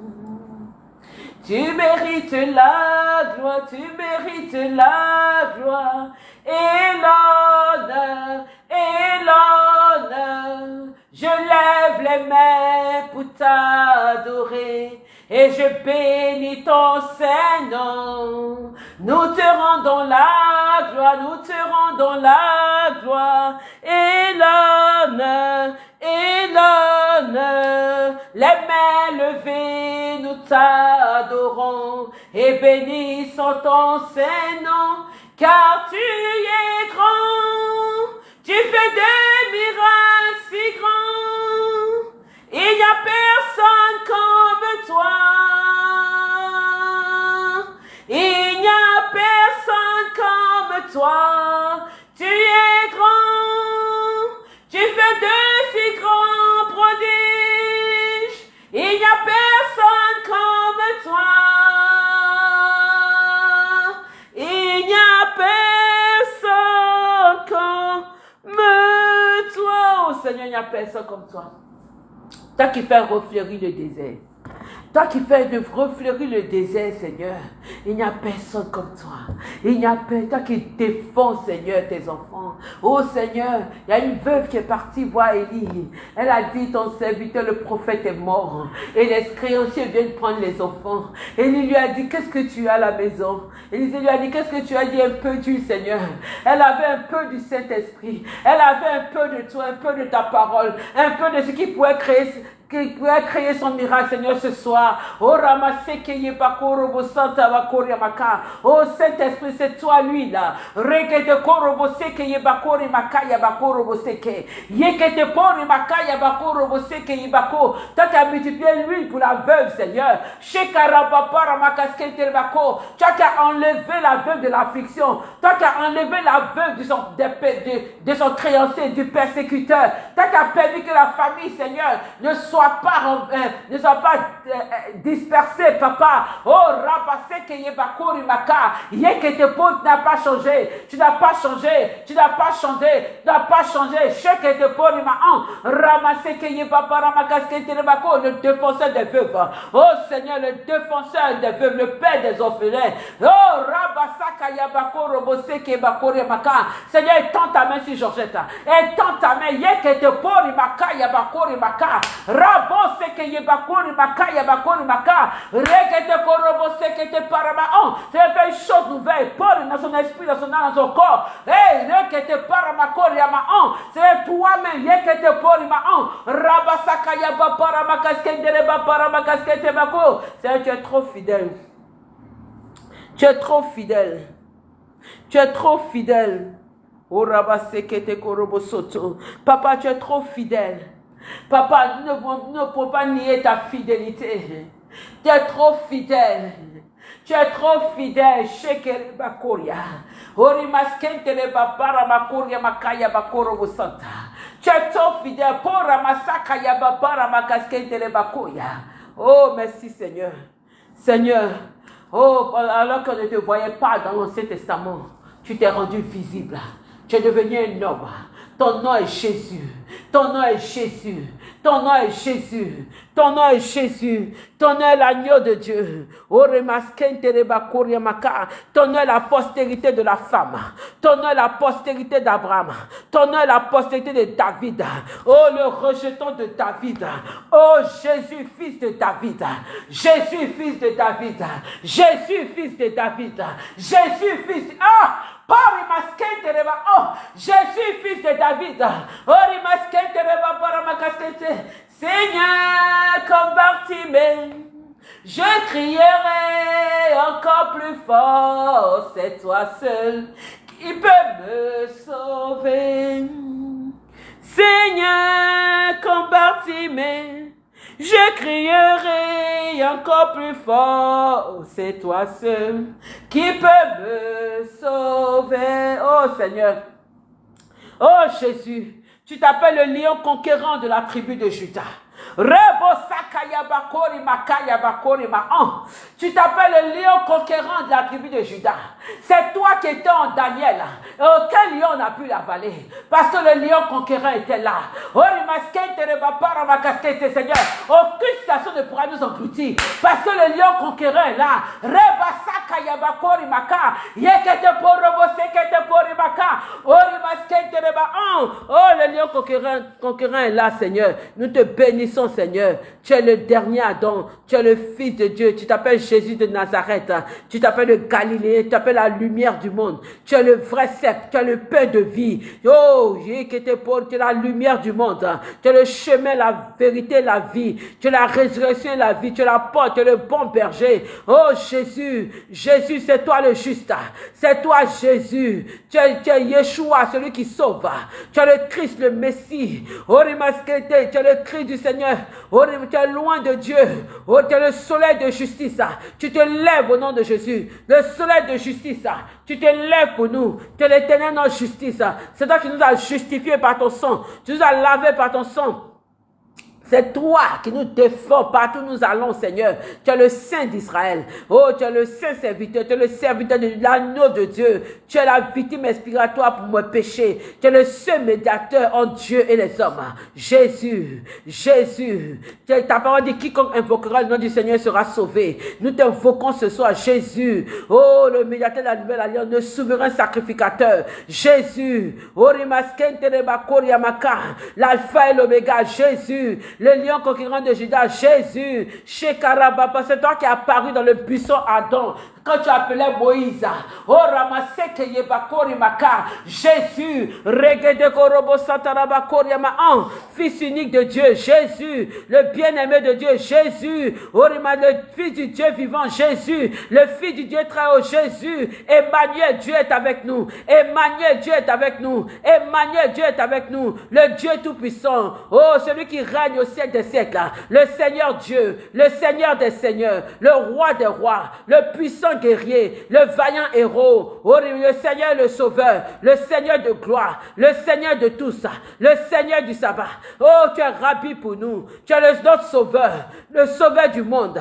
Tu mérites la gloire, tu mérites la gloire et l'honneur, et l'honneur. Je lève les mains pour t'adorer et je bénis ton Saint-Nom. Nous te rendons la gloire, nous te rendons la gloire et l'honneur. Les mains levées, nous t'adorons et bénissons ton Saint-Nom, car tu es grand, tu fais des toi. Tu es grand. Tu fais de si grands prodiges. Il n'y a personne comme toi. Il n'y a personne comme toi. Oh Seigneur, il n'y a personne comme toi. Toi qui fais refleurir le désert. Toi qui fais de refleurir le désert, Seigneur. Il n'y a personne comme toi. Il n'y a personne. Toi qui défends, Seigneur, tes enfants. Oh Seigneur, il y a une veuve qui est partie voir Élie. Elle a dit, ton serviteur, le prophète est mort. Et les créanciers viennent prendre les enfants. Élie lui a dit, qu'est-ce que tu as à la maison? Élie lui a dit, qu'est-ce que tu as dit? Un peu du Seigneur. Elle avait un peu du Saint-Esprit. Elle avait un peu de toi, un peu de ta parole, un peu de ce qui pourrait créer qui pourrait créer son miracle, Seigneur, ce soir. Oh, Oh, Saint-Esprit, c'est toi, lui, là. Rekete korobo seke yebakori makaya bakorobo seke. Yekete pori makaya bakorobo seke yebako. Toi, tu as multiplié l'huile pour la veuve, Seigneur. Shekarabapara makaskete bako. Toi, tu as enlevé la veuve de l'affliction. Toi, tu as enlevé la veuve de son, de son créancier, du persécuteur. Toi, tu as permis que la famille, Seigneur, ne soit pas, euh, ne soient pas euh, euh, dispersés, papa. Oh, rabasse que maka. Yekete tu n'as pas changé. Tu n'as pas changé. Tu n'as pas changé. Tu n'as pas changé. Shekete pori ma an. Ramasse que yebapa ramakas que le défenseur des veuves. Oh Seigneur, le défenseur des veuves, le père des orphelins. Oh, rabasaka yabako robose ke bakori maka. Seigneur, étends ta main sur Georgette. Étends ta main. Yekete pori maka yabakori maka. Rabo seke yebakori maka yabakori maka. Rekete korobo seke te parama on. C'est fait une chose nouvelle. Paul dans son esprit, dans son âme, dans son corps. Hey, rekete parama kori yama on. C'est toi-même. Yekete pori ma on. Rabasaka yaba parama kaskendere ba parama kaskete bako. C'est tu es trop fidèle. Tu es trop fidèle. Tu es trop fidèle. Oh, Rabasekete Korobo Soto. Papa, tu es trop fidèle. Papa, nous ne, ne pouvons pas nier ta fidélité. Tu es trop fidèle. Tu es trop fidèle. Shekere Bakoria. Ori maskentele babara makoria makaya bakoro santa. Tu es trop fidèle. Pora masaka ya babara makaskentele bakoya. Oh, merci Seigneur. Seigneur, Oh, alors qu'on ne te voyait pas dans l'Ancien Testament, tu t'es rendu visible. Tu es devenu un homme. Ton nom est Jésus. Ton nom est Jésus. Ton nom est Jésus. Ton nom est Jésus. Ton nom est l'agneau de Dieu. Ton nom est la postérité de la femme. Ton nom est la postérité d'Abraham. Ton nom est la postérité de David. Oh, le rejeton de David. Oh, Jésus, fils de David. Jésus, fils de David. Jésus, fils de David. Jésus, fils. Ah! Oh, Jésus, fils de David. Oh, Seigneur, comme Bartimée, je crierai encore plus fort, c'est toi seul qui peux me sauver. Seigneur, comme Bartimée, je crierai encore plus fort, c'est toi seul qui peut me sauver. Oh Seigneur, oh Jésus, tu t'appelles le lion conquérant de la tribu de Judas. Tu t'appelles le lion conquérant de la tribu de Judas. C'est toi qui étais en Daniel. Aucun lion n'a pu l'avaler. Parce que le lion conquérant était là. Seigneur, aucune station ne pourra nous engloutir. Parce que le lion conquérant est là. Oh, le lion conquérant, conquérant est là, Seigneur. Nous te bénissons, Seigneur. Tu es le dernier Adam. Tu es le Fils de Dieu. Tu t'appelles Jésus de Nazareth. Tu t'appelles le Galilée. Tu t'appelles la lumière du monde. Tu es le vrai cep. Tu es le pain de vie. Oh, tu es la lumière du monde. Tu es le chemin, la vérité, la vie. Tu es la résurrection la vie. Tu es la porte. Tu es le bon berger. Oh, Jésus. Jésus, c'est toi le juste. C'est toi, Jésus. Tu es, tu es Yeshua, celui qui sauve. Tu es le Christ, le Messie. Oh, tu es le Christ du Seigneur. Oh, tu es loin de Dieu. Oh, tu es le soleil de justice. Tu te lèves au nom de Jésus. Le soleil de justice. Tu te lèves pour nous. Tu es l'éternel notre justice. C'est toi qui nous as justifiés par ton sang. Tu nous as lavés par ton sang. C'est toi qui nous défends partout où nous allons, Seigneur. Tu es le Saint d'Israël. Oh, tu es le Saint serviteur. Tu es le serviteur de l'agneau de Dieu. Tu es la victime expiratoire pour mon péché. Tu es le seul médiateur entre Dieu et les hommes. Jésus, Jésus. Ta parole dit quiconque invoquera le nom du Seigneur sera sauvé. Nous t'invoquons ce soir, Jésus. Oh, le médiateur de la nouvelle alliance, le souverain sacrificateur. Jésus. Oh, l'alpha et l'oméga. Jésus le lion conquérant de Judas, Jésus, Shekarababa, c'est toi qui es apparu dans le buisson Adam, quand tu appelais Moïse, oh Ramaseke Yebakori Maka, Jésus, Regede Korobo Satarabakori Yamahan, fils unique de Dieu, Jésus, le bien-aimé de Dieu, Jésus, oh le fils du Dieu vivant, Jésus, le fils du Dieu très haut, Jésus, Emmanuel, Dieu est avec nous, Emmanuel, Dieu est avec nous, Emmanuel, Dieu est avec nous, le Dieu tout-puissant, oh celui qui règne au siècle des siècles, le Seigneur Dieu, le Seigneur des seigneurs, le roi des rois, le puissant guerrier, le vaillant héros, oh, le Seigneur le sauveur, le Seigneur de gloire, le Seigneur de tous, le Seigneur du sabbat. Oh, tu es rabbi pour nous, tu es le, notre sauveur, le sauveur du monde.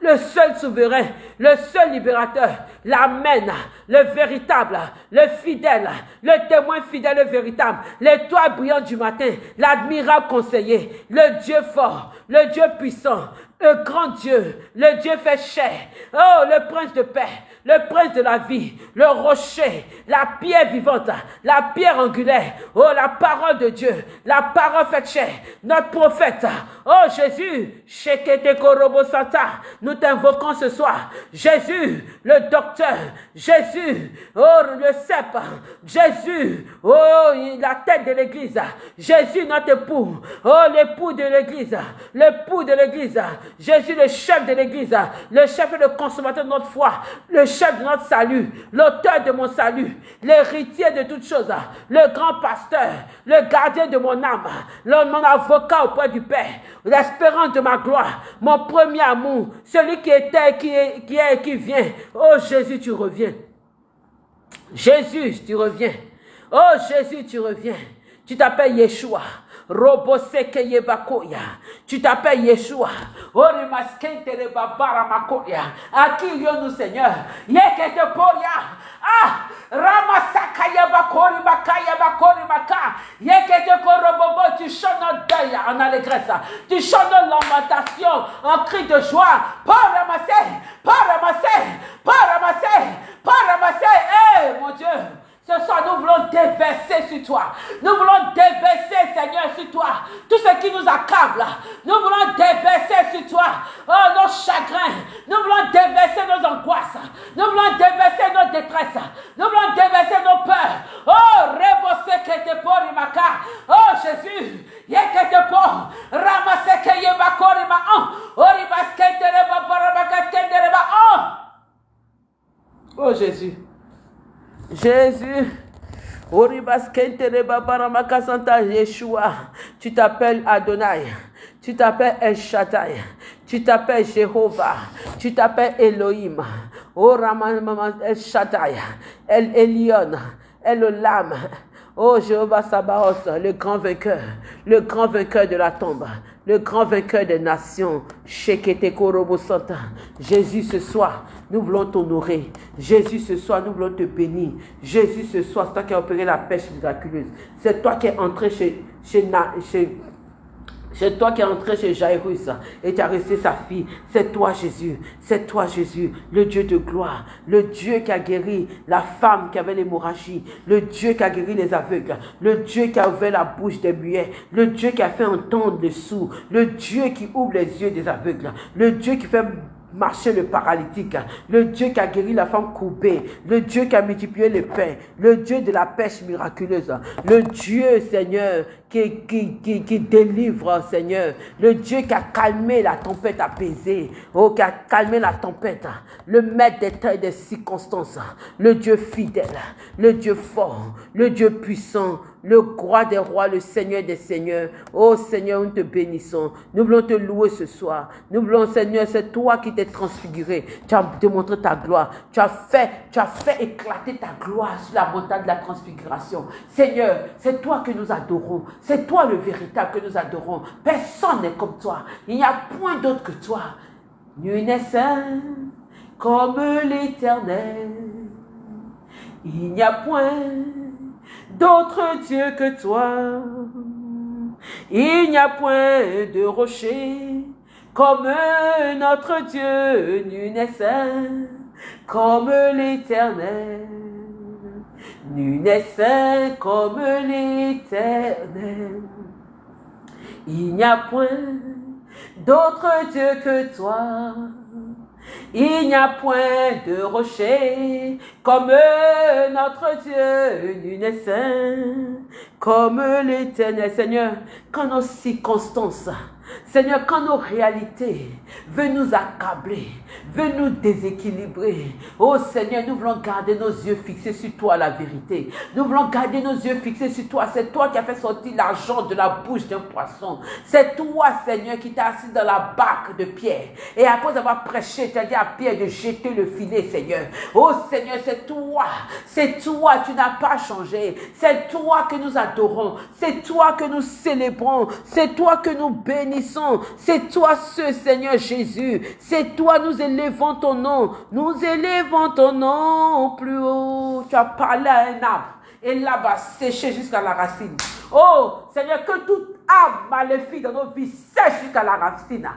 Le seul souverain, le seul libérateur, l'amen, le véritable, le fidèle, le témoin fidèle et véritable, l'étoile brillante du matin, l'admirable conseiller, le Dieu fort, le Dieu puissant, le grand Dieu, le Dieu fait chair, oh, le prince de paix, le prince de la vie, le rocher, la pierre vivante, la pierre angulaire, oh, la parole de Dieu, la parole faite chair, notre prophète, oh Jésus, nous t'invoquons ce soir, Jésus, le docteur, Jésus, oh, le cep, Jésus, oh, la tête de l'église, Jésus, notre époux, oh, l'époux de l'église, l'époux de l'église, Jésus, le chef de l'église, le chef et le consommateur de notre foi, le de notre salut, l'auteur de mon salut, l'héritier de toutes choses, le grand pasteur, le gardien de mon âme, mon avocat auprès du Père, l'espérance de ma gloire, mon premier amour, celui qui était, qui est, qui est, qui vient. Oh Jésus, tu reviens. Jésus, tu reviens. Oh Jésus, tu reviens. Tu t'appelles Yeshua. Roboseke Yebakoya. Tu t'appelles Yeshua. Orimaskente Makoya. À qui nous Seigneur? Yekete Poria. Ah! Ramasaka Yabakori Makaya Bakori Maka. Yekete Korobobo. Tu chantes notre deuil en allégresse. Tu chantes lamentation en cri de joie. Pas ramasser. Pas ramasser. Pas ramasser. Pas ramasser. Eh, mon Dieu. Ce soir, nous voulons déverser sur toi. Nous voulons déverser, Seigneur, sur toi. Tout ce qui nous accable. Nous voulons déverser sur toi. Oh, nos chagrins. Nous voulons déverser nos angoisses. Nous voulons déverser nos détresses. Nous voulons déverser nos peurs. Oh, rebose que te porimaka. Oh, Jésus. Yekete po. Ramase que yebakorima. Oh, oribaske te reba paramaka Oh. Oh, Jésus. Jésus. Tu t'appelles Adonai. Tu t'appelles El Shaddai. Tu t'appelles Jéhovah. Tu t'appelles Elohim. Oh El Shaddai. El Elion. El Olam. Oh Jéhovah Sabaoth, le grand vainqueur, le grand vainqueur de la tombe, le grand vainqueur des nations. Santa. Jésus ce soir, nous voulons t'honorer. Jésus, ce soir, nous voulons te bénir. Jésus, ce soir, c'est toi qui as opéré la pêche miraculeuse. C'est toi qui es entré chez, c'est toi qui es entré chez Jairus et tu as resté sa fille. C'est toi Jésus. C'est toi Jésus, le Dieu de gloire. Le Dieu qui a guéri la femme qui avait l'hémorragie. Le Dieu qui a guéri les aveugles. Le Dieu qui a ouvert la bouche des muets. Le Dieu qui a fait entendre les sourds. Le Dieu qui ouvre les yeux des aveugles. Le Dieu qui fait marcher le paralytique, le Dieu qui a guéri la femme coupée, le Dieu qui a multiplié le pain, le Dieu de la pêche miraculeuse, le Dieu, Seigneur, qui, qui, qui, délivre, Seigneur, le Dieu qui a calmé la tempête apaisée, oh, qui a calmé la tempête, le maître des temps des circonstances, le Dieu fidèle, le Dieu fort, le Dieu puissant, le roi des rois, le Seigneur des seigneurs. Oh Seigneur, nous te bénissons. Nous voulons te louer ce soir. Nous voulons, Seigneur, c'est toi qui t'es transfiguré. Tu as démontré ta gloire. Tu as fait, tu as fait éclater ta gloire sur la montagne de la transfiguration. Seigneur, c'est toi que nous adorons. C'est toi le véritable que nous adorons. Personne n'est comme toi. Il n'y a point d'autre que toi. Nul n'est saint comme l'éternel. Il n'y a point d'autre Dieu que toi. Il n'y a point de rocher comme notre Dieu, nul n'est comme l'éternel. Nul n'est comme l'éternel. Il n'y a point d'autre Dieu que toi. Il n'y a point de rocher comme notre Dieu, nul n'est saint comme l'éternel Seigneur. Quand nos circonstances Seigneur, quand nos réalités veulent nous accabler, veulent nous déséquilibrer, oh Seigneur, nous voulons garder nos yeux fixés sur toi, la vérité. Nous voulons garder nos yeux fixés sur toi. C'est toi qui as fait sortir l'argent de la bouche d'un poisson. C'est toi, Seigneur, qui t'as assis dans la barque de Pierre. Et après avoir prêché, tu as dit à Pierre de jeter le filet, Seigneur. Oh Seigneur, c'est toi. C'est toi, tu n'as pas changé. C'est toi que nous adorons. C'est toi que nous célébrons. C'est toi que nous bénissons. C'est toi ce Seigneur Jésus. C'est toi, nous élevons ton nom. Nous élevons ton nom plus haut. Tu as parlé à un arbre et là-bas séché jusqu'à la racine. Oh Seigneur, que toute arbre maléfique dans nos vies sèche jusqu'à la racine.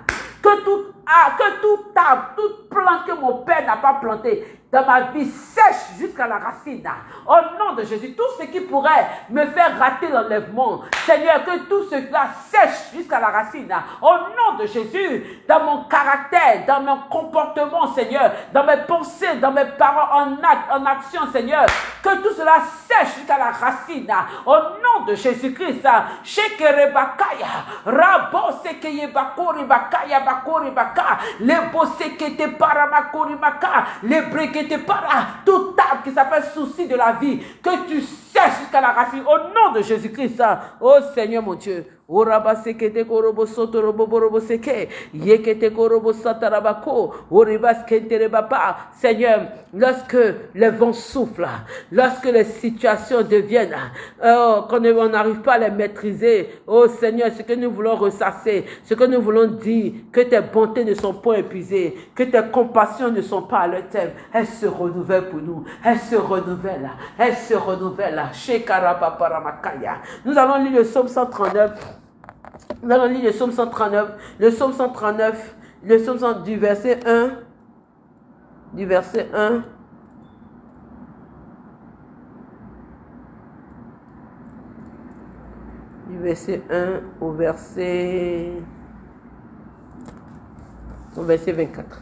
Que toute arbre, que tout arbre, toute plante que mon Père n'a pas planté dans ma vie sèche jusqu'à la racine. Au nom de Jésus, tout ce qui pourrait me faire rater l'enlèvement, Seigneur, que tout cela sèche jusqu'à la racine. Au nom de Jésus, dans mon caractère, dans mon comportement, Seigneur, dans mes pensées, dans mes paroles, en acte, en action, Seigneur, que tout cela sèche jusqu'à la racine. Au nom de Jésus-Christ, bakori bakaya bakori le te para, tout arbre qui s'appelle souci de la vie, que tu sèches jusqu'à la racine, au nom de Jésus-Christ. Oh Seigneur mon Dieu, Oraba sekete korobo soto robo borobo seke. Yekete korobo satarabako. Baba. Seigneur, lorsque les vents soufflent, lorsque les situations deviennent, oh, qu'on on n'arrive pas à les maîtriser, oh Seigneur, ce que nous voulons ressasser, ce que nous voulons dire, que tes bontés ne sont pas épuisées, que tes compassions ne sont pas à leur terme, elles se renouvellent pour nous, elles se renouvellent, elles se renouvellent. Nous allons lire le psaume 139. Nous allons lire le psaume 139. Le psaume 139, le psaume 100, du verset 1. Du verset 1. Du verset 1 au verset. Au verset 24.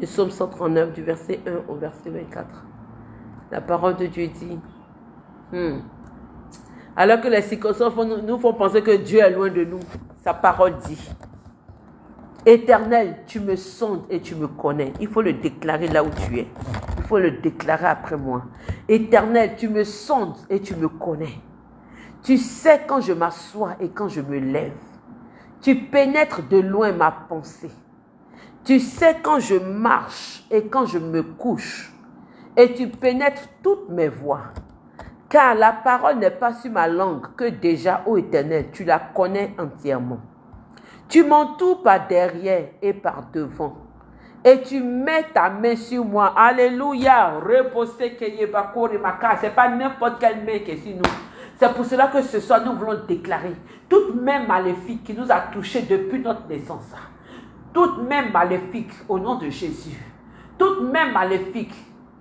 Le psaume 139, du verset 1 au verset 24. La parole de Dieu dit. Hmm, alors que les circonstances nous font penser que Dieu est loin de nous. Sa parole dit, Éternel, tu me sondes et tu me connais. Il faut le déclarer là où tu es. Il faut le déclarer après moi. Éternel, tu me sondes et tu me connais. Tu sais quand je m'assois et quand je me lève. Tu pénètres de loin ma pensée. Tu sais quand je marche et quand je me couche. Et tu pénètres toutes mes voies. Car la parole n'est pas sur ma langue que déjà, ô Éternel, tu la connais entièrement. Tu m'entoures par derrière et par devant. Et tu mets ta main sur moi. Alléluia. Reposez Ce n'est pas n'importe quelle main qui est sur nous. C'est pour cela que ce soir, nous voulons déclarer toute main maléfique qui nous a touchés depuis notre naissance. Toute main maléfique au nom de Jésus. Toute main maléfique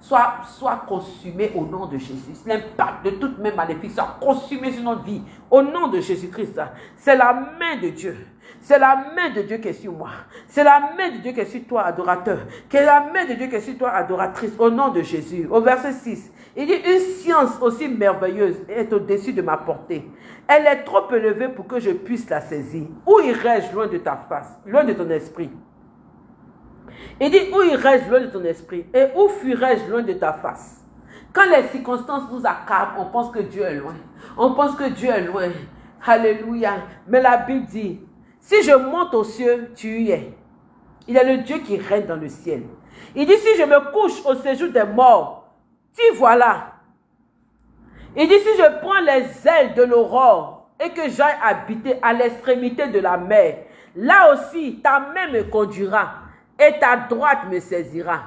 soit, soit consumé au nom de Jésus. L'impact de toute même maléfique soit consumé sur notre vie au nom de Jésus-Christ. C'est la main de Dieu. C'est la main de Dieu qui est sur moi. C'est la main de Dieu qui est sur toi, adorateur. C'est la main de Dieu qui est sur toi, adoratrice, au nom de Jésus. Au verset 6, il dit, une science aussi merveilleuse est au-dessus de ma portée. Elle est trop élevée pour que je puisse la saisir. Où irai-je loin de ta face, loin de ton esprit? Il dit, où irais-je loin de ton esprit et où fuirais-je loin de ta face? Quand les circonstances nous accablent, on pense que Dieu est loin. On pense que Dieu est loin. Alléluia. Mais la Bible dit, si je monte aux cieux, tu y es. Il est le Dieu qui règne dans le ciel. Il dit, si je me couche au séjour des morts, tu voilà. Il dit, si je prends les ailes de l'aurore et que j'aille habiter à l'extrémité de la mer, là aussi ta main me conduira et ta droite me saisira.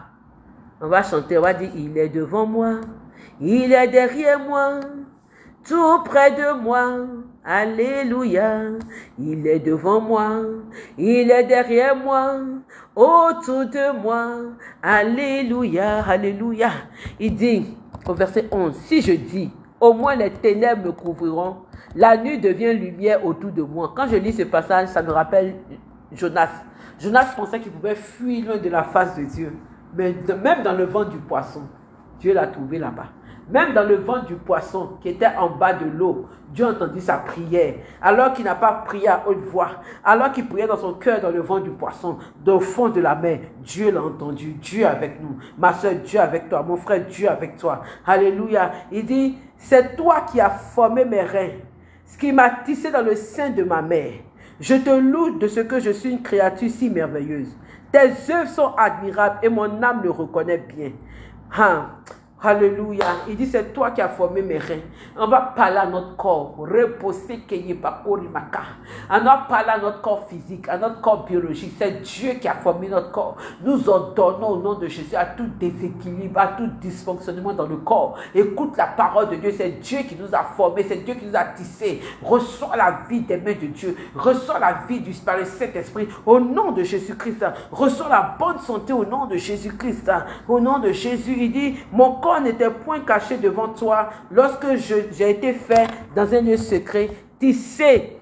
On va chanter, on va dire, il est devant moi, il est derrière moi, tout près de moi. Alléluia, il est devant moi, il est derrière moi, autour de moi. Alléluia, alléluia. Il dit au verset 11, si je dis, au moins les ténèbres me couvriront, la nuit devient lumière autour de moi. Quand je lis ce passage, ça me rappelle Jonas. Jonas pensait qu'il pouvait fuir loin de la face de Dieu. Mais même dans le vent du poisson, Dieu l'a trouvé là-bas. Même dans le vent du poisson qui était en bas de l'eau, Dieu entendit sa prière. Alors qu'il n'a pas prié à haute voix, alors qu'il priait dans son cœur dans le vent du poisson, au fond de la mer, Dieu l'a entendu. Dieu avec nous. Ma soeur, Dieu avec toi. Mon frère, Dieu avec toi. Alléluia. Il dit, c'est toi qui as formé mes reins, ce qui m'a tissé dans le sein de ma mère. Je te loue de ce que je suis une créature si merveilleuse. Tes œuvres sont admirables et mon âme le reconnaît bien. Hein? Alléluia. Il dit, c'est toi qui as formé mes reins. On va parler à notre corps. Reposer On va parler à notre corps physique, à notre corps biologique. C'est Dieu qui a formé notre corps. Nous ordonnons au nom de Jésus à tout déséquilibre, à tout dysfonctionnement dans le corps. Écoute la parole de Dieu. C'est Dieu qui nous a formés. C'est Dieu qui nous a tissés. Reçois la vie des mains de Dieu. Reçois la vie du Saint-Esprit. Au nom de Jésus-Christ. Reçois la bonne santé au nom de Jésus-Christ. Au nom de Jésus, il dit, mon corps n'était point caché devant toi lorsque j'ai été fait dans un lieu secret, tissé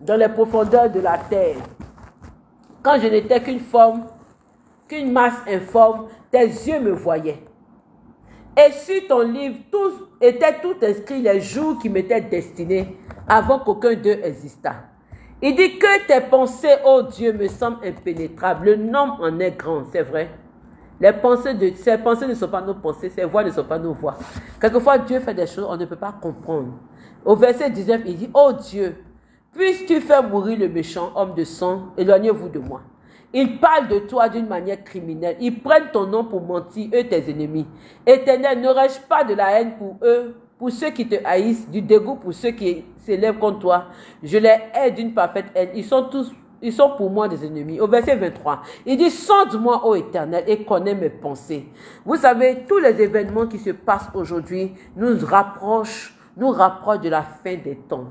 dans les profondeurs de la terre. Quand je n'étais qu'une forme, qu'une masse informe, tes yeux me voyaient. Et sur ton livre, tout était tout inscrit les jours qui m'étaient destinés avant qu'aucun d'eux existât. Il dit que tes pensées, ô Dieu, me semblent impénétrables. Le nom en est grand, c'est vrai. Les pensées de, ces pensées ne sont pas nos pensées, ces voix ne sont pas nos voix. Quelquefois, Dieu fait des choses, on ne peut pas comprendre. Au verset 19, il dit, oh Dieu, Puisses-tu faire mourir le méchant homme de sang, éloignez-vous de moi. Ils parlent de toi d'une manière criminelle. Ils prennent ton nom pour mentir, eux tes ennemis. Éternel, n'aurais-je pas de la haine pour eux, pour ceux qui te haïssent, du dégoût pour ceux qui s'élèvent contre toi? Je les hais d'une parfaite haine. Ils sont tous ils sont pour moi des ennemis. Au verset 23, il dit, sonde-moi, ô éternel, et connais mes pensées. Vous savez, tous les événements qui se passent aujourd'hui nous rapprochent, nous rapprochent de la fin des temps.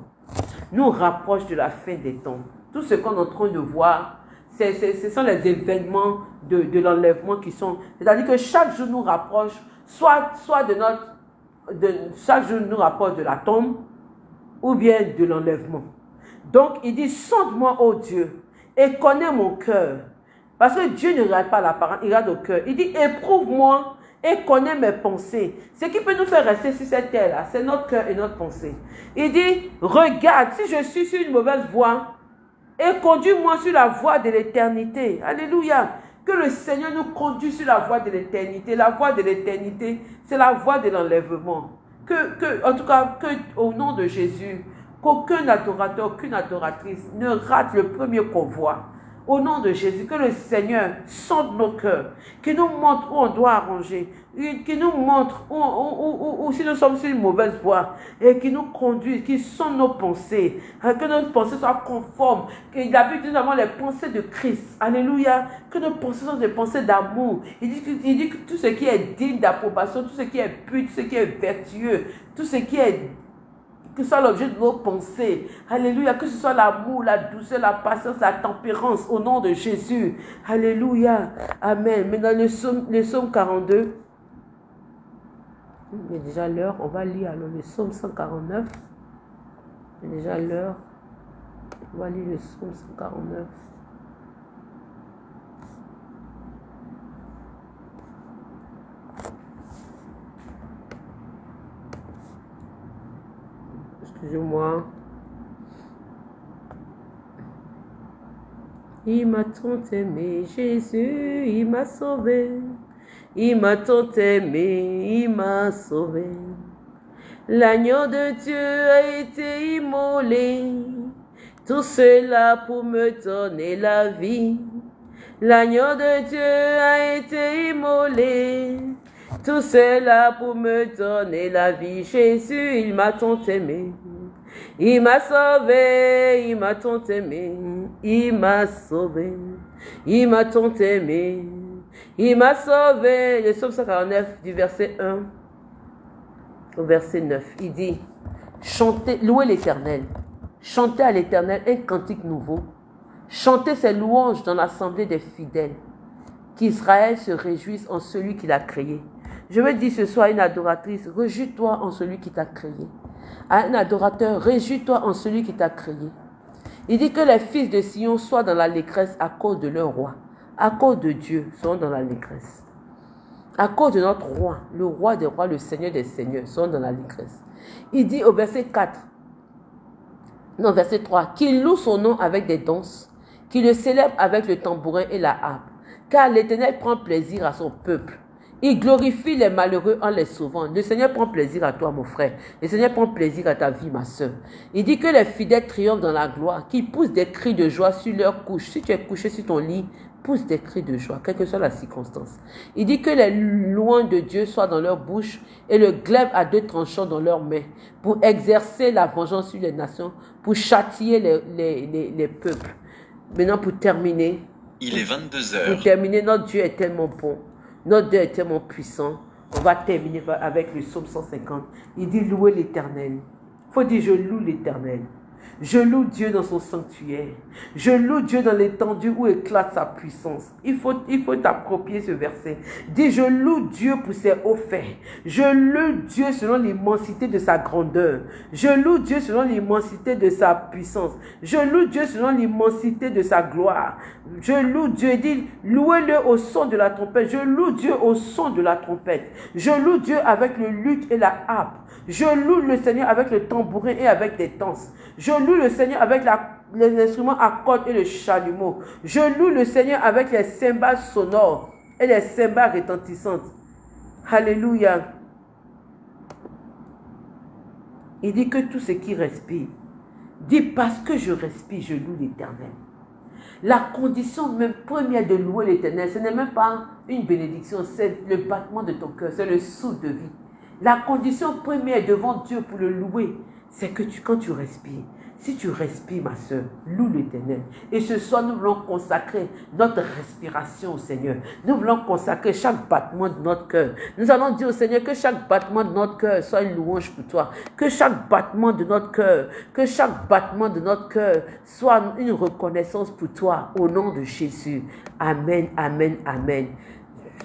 Nous rapprochent de la fin des temps. Tout ce qu'on est en train de voir, ce sont les événements de, l'enlèvement qui sont. C'est-à-dire que chaque jour nous rapproche, soit, soit de notre. Chaque jour nous rapproche de la tombe, ou bien de l'enlèvement. Donc il dit, sonde-moi, ô Dieu, et connais mon cœur. Parce que Dieu ne regarde pas l'apparence, il regarde au cœur. Il dit, éprouve-moi et connais mes pensées. Ce qui peut nous faire rester sur cette terre-là, c'est notre cœur et notre pensée. Il dit, regarde, si je suis sur une mauvaise voie, et conduis-moi sur la voie de l'éternité. Alléluia. Que le Seigneur nous conduise sur la voie de l'éternité. La voie de l'éternité, c'est la voie de l'enlèvement. Que, que, en tout cas, que au nom de Jésus, qu'aucun adorateur, aucune adoratrice ne rate le premier convoi. Au nom de Jésus, que le Seigneur sonde nos cœurs, qu'il nous montre où on doit arranger, qu'il nous montre où, si nous sommes sur une mauvaise voie, et qu'il nous conduise, qu'il sonde nos pensées, hein, que nos pensées soient conformes, qu'il habite nous avons les pensées de Christ. Alléluia. Que nos pensées soient des pensées d'amour. Il dit, il dit que tout ce qui est digne d'approbation, tout ce qui est pur, tout ce qui est vertueux, tout ce qui est que ce soit l'objet de nos pensées. Alléluia. Que ce soit l'amour, la douceur, la patience, la tempérance au nom de Jésus. Alléluia. Amen. Maintenant, le psaume, le psaume 42. Il est déjà l'heure. On va lire alors le psaume 149. Il est déjà l'heure. On va lire le psaume 149. Moi Il m'a tant aimé, Jésus, il m'a sauvé. Il m'a tant aimé, il m'a sauvé. L'agneau de Dieu a été immolé. Tout cela pour me donner la vie. L'agneau de Dieu a été immolé. Tout cela pour me donner la vie. Jésus, il m'a tant aimé. Il m'a sauvé, il m'a tant aimé, il m'a sauvé, il m'a tant aimé, il m'a sauvé. Le psaume 149 du verset 1 au verset 9, il dit, chantez, louez l'éternel, chantez à l'éternel un cantique nouveau, chantez ses louanges dans l'assemblée des fidèles, qu'Israël se réjouisse en celui qui l'a créé. Je veux dire ce soir une adoratrice, réjouis-toi en celui qui t'a créé un adorateur, réjouis-toi en celui qui t'a créé. Il dit que les fils de Sion soient dans la légresse à cause de leur roi, à cause de Dieu, sont dans la légresse. À cause de notre roi, le roi des rois, le Seigneur des seigneurs, sont dans la légresse. Il dit au verset 4, non, verset 3, qu'il loue son nom avec des danses, qu'il le célèbre avec le tambourin et la harpe, car l'Éternel prend plaisir à son peuple. Il glorifie les malheureux en les sauvant. Le Seigneur prend plaisir à toi, mon frère. Le Seigneur prend plaisir à ta vie, ma soeur. Il dit que les fidèles triomphent dans la gloire, qu'ils poussent des cris de joie sur leur couche. Si tu es couché sur ton lit, pousse des cris de joie, quelle que soit la circonstance. Il dit que les loins de Dieu soient dans leur bouche et le glaive à deux tranchants dans leurs mains pour exercer la vengeance sur les nations, pour châtier les, les, peuples. Maintenant, pour terminer. Il est 22 heures. Pour terminer, notre Dieu est tellement bon. Notre Dieu est tellement puissant. On va terminer avec le psaume 150. Il dit louer l'éternel. Il faut dire je loue l'éternel. Je loue Dieu dans son sanctuaire. Je loue Dieu dans l'étendue où éclate sa puissance. Il faut, il t'approprier ce verset. Dis, je loue Dieu pour ses hauts faits. Je loue Dieu selon l'immensité de sa grandeur. Je loue Dieu selon l'immensité de sa puissance. Je loue Dieu selon l'immensité de sa gloire. Je loue Dieu. Dis, louez-le au son de la trompette. Je loue Dieu au son de la trompette. Je loue Dieu avec le luth et la harpe. Je loue le Seigneur avec le tambourin et avec des danses. Je loue le Seigneur avec les instruments à cordes et le chalumeau. Je loue le Seigneur avec les cymbales sonores et les cymbales retentissantes. Alléluia. Il dit que tout ce qui respire, Dis parce que je respire, je loue l'éternel. La condition même première de louer l'éternel, ce n'est même pas une bénédiction, c'est le battement de ton cœur, c'est le souffle de vie. La condition première devant Dieu pour le louer, c'est que tu, quand tu respires, si tu respires, ma soeur, loue l'éternel. Et ce soir, nous voulons consacrer notre respiration au Seigneur. Nous voulons consacrer chaque battement de notre cœur. Nous allons dire au Seigneur que chaque battement de notre cœur soit une louange pour toi. Que chaque battement de notre cœur, que chaque battement de notre cœur soit une reconnaissance pour toi au nom de Jésus. Amen, amen, amen.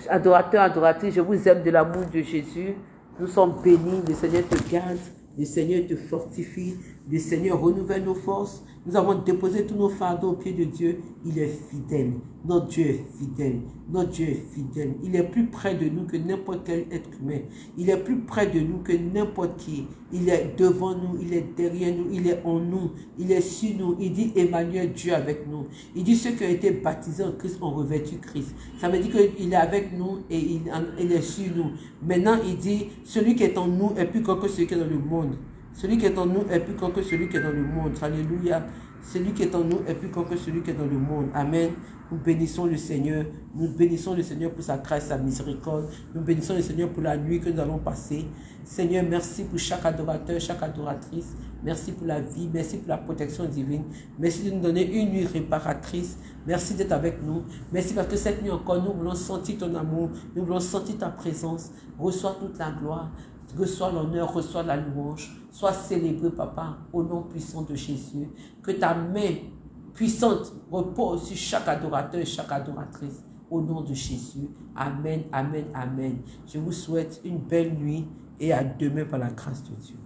Adorateur, adoratrice, je vous aime de l'amour de Jésus. Nous sommes bénis. Le Seigneur te garde. Le Seigneur te fortifie. Le Seigneur renouvelle nos forces. Nous avons déposé tous nos fardeaux au pied de Dieu. Il est fidèle. Notre Dieu est fidèle. Notre Dieu est fidèle. Il est plus près de nous que n'importe quel être humain. Il est plus près de nous que n'importe qui. Il est devant nous. Il est derrière nous. Il est en nous. Il est sur nous. Il dit Emmanuel, Dieu avec nous. Il dit ceux qui ont été baptisés en Christ ont revêtu Christ. Ça veut dire qu'il est avec nous et il, est sur nous. Maintenant, il dit celui qui est en nous est plus grand que celui qui est dans le monde. Celui qui est en nous est plus grand que celui qui est dans le monde. Alléluia. Celui qui est en nous est plus grand que celui qui est dans le monde. Amen. Nous bénissons le Seigneur. Nous bénissons le Seigneur pour sa grâce, sa miséricorde. Nous bénissons le Seigneur pour la nuit que nous allons passer. Seigneur, merci pour chaque adorateur, chaque adoratrice. Merci pour la vie. Merci pour la protection divine. Merci de nous donner une nuit réparatrice. Merci d'être avec nous. Merci parce que cette nuit encore, nous voulons sentir ton amour. Nous voulons sentir ta présence. Reçois toute la gloire. Reçois l'honneur, reçois la louange. Sois célébré, papa, au nom puissant de Jésus. Que ta main puissante repose sur chaque adorateur et chaque adoratrice. Au nom de Jésus. Amen, amen, amen. Je vous souhaite une belle nuit et à demain par la grâce de Dieu.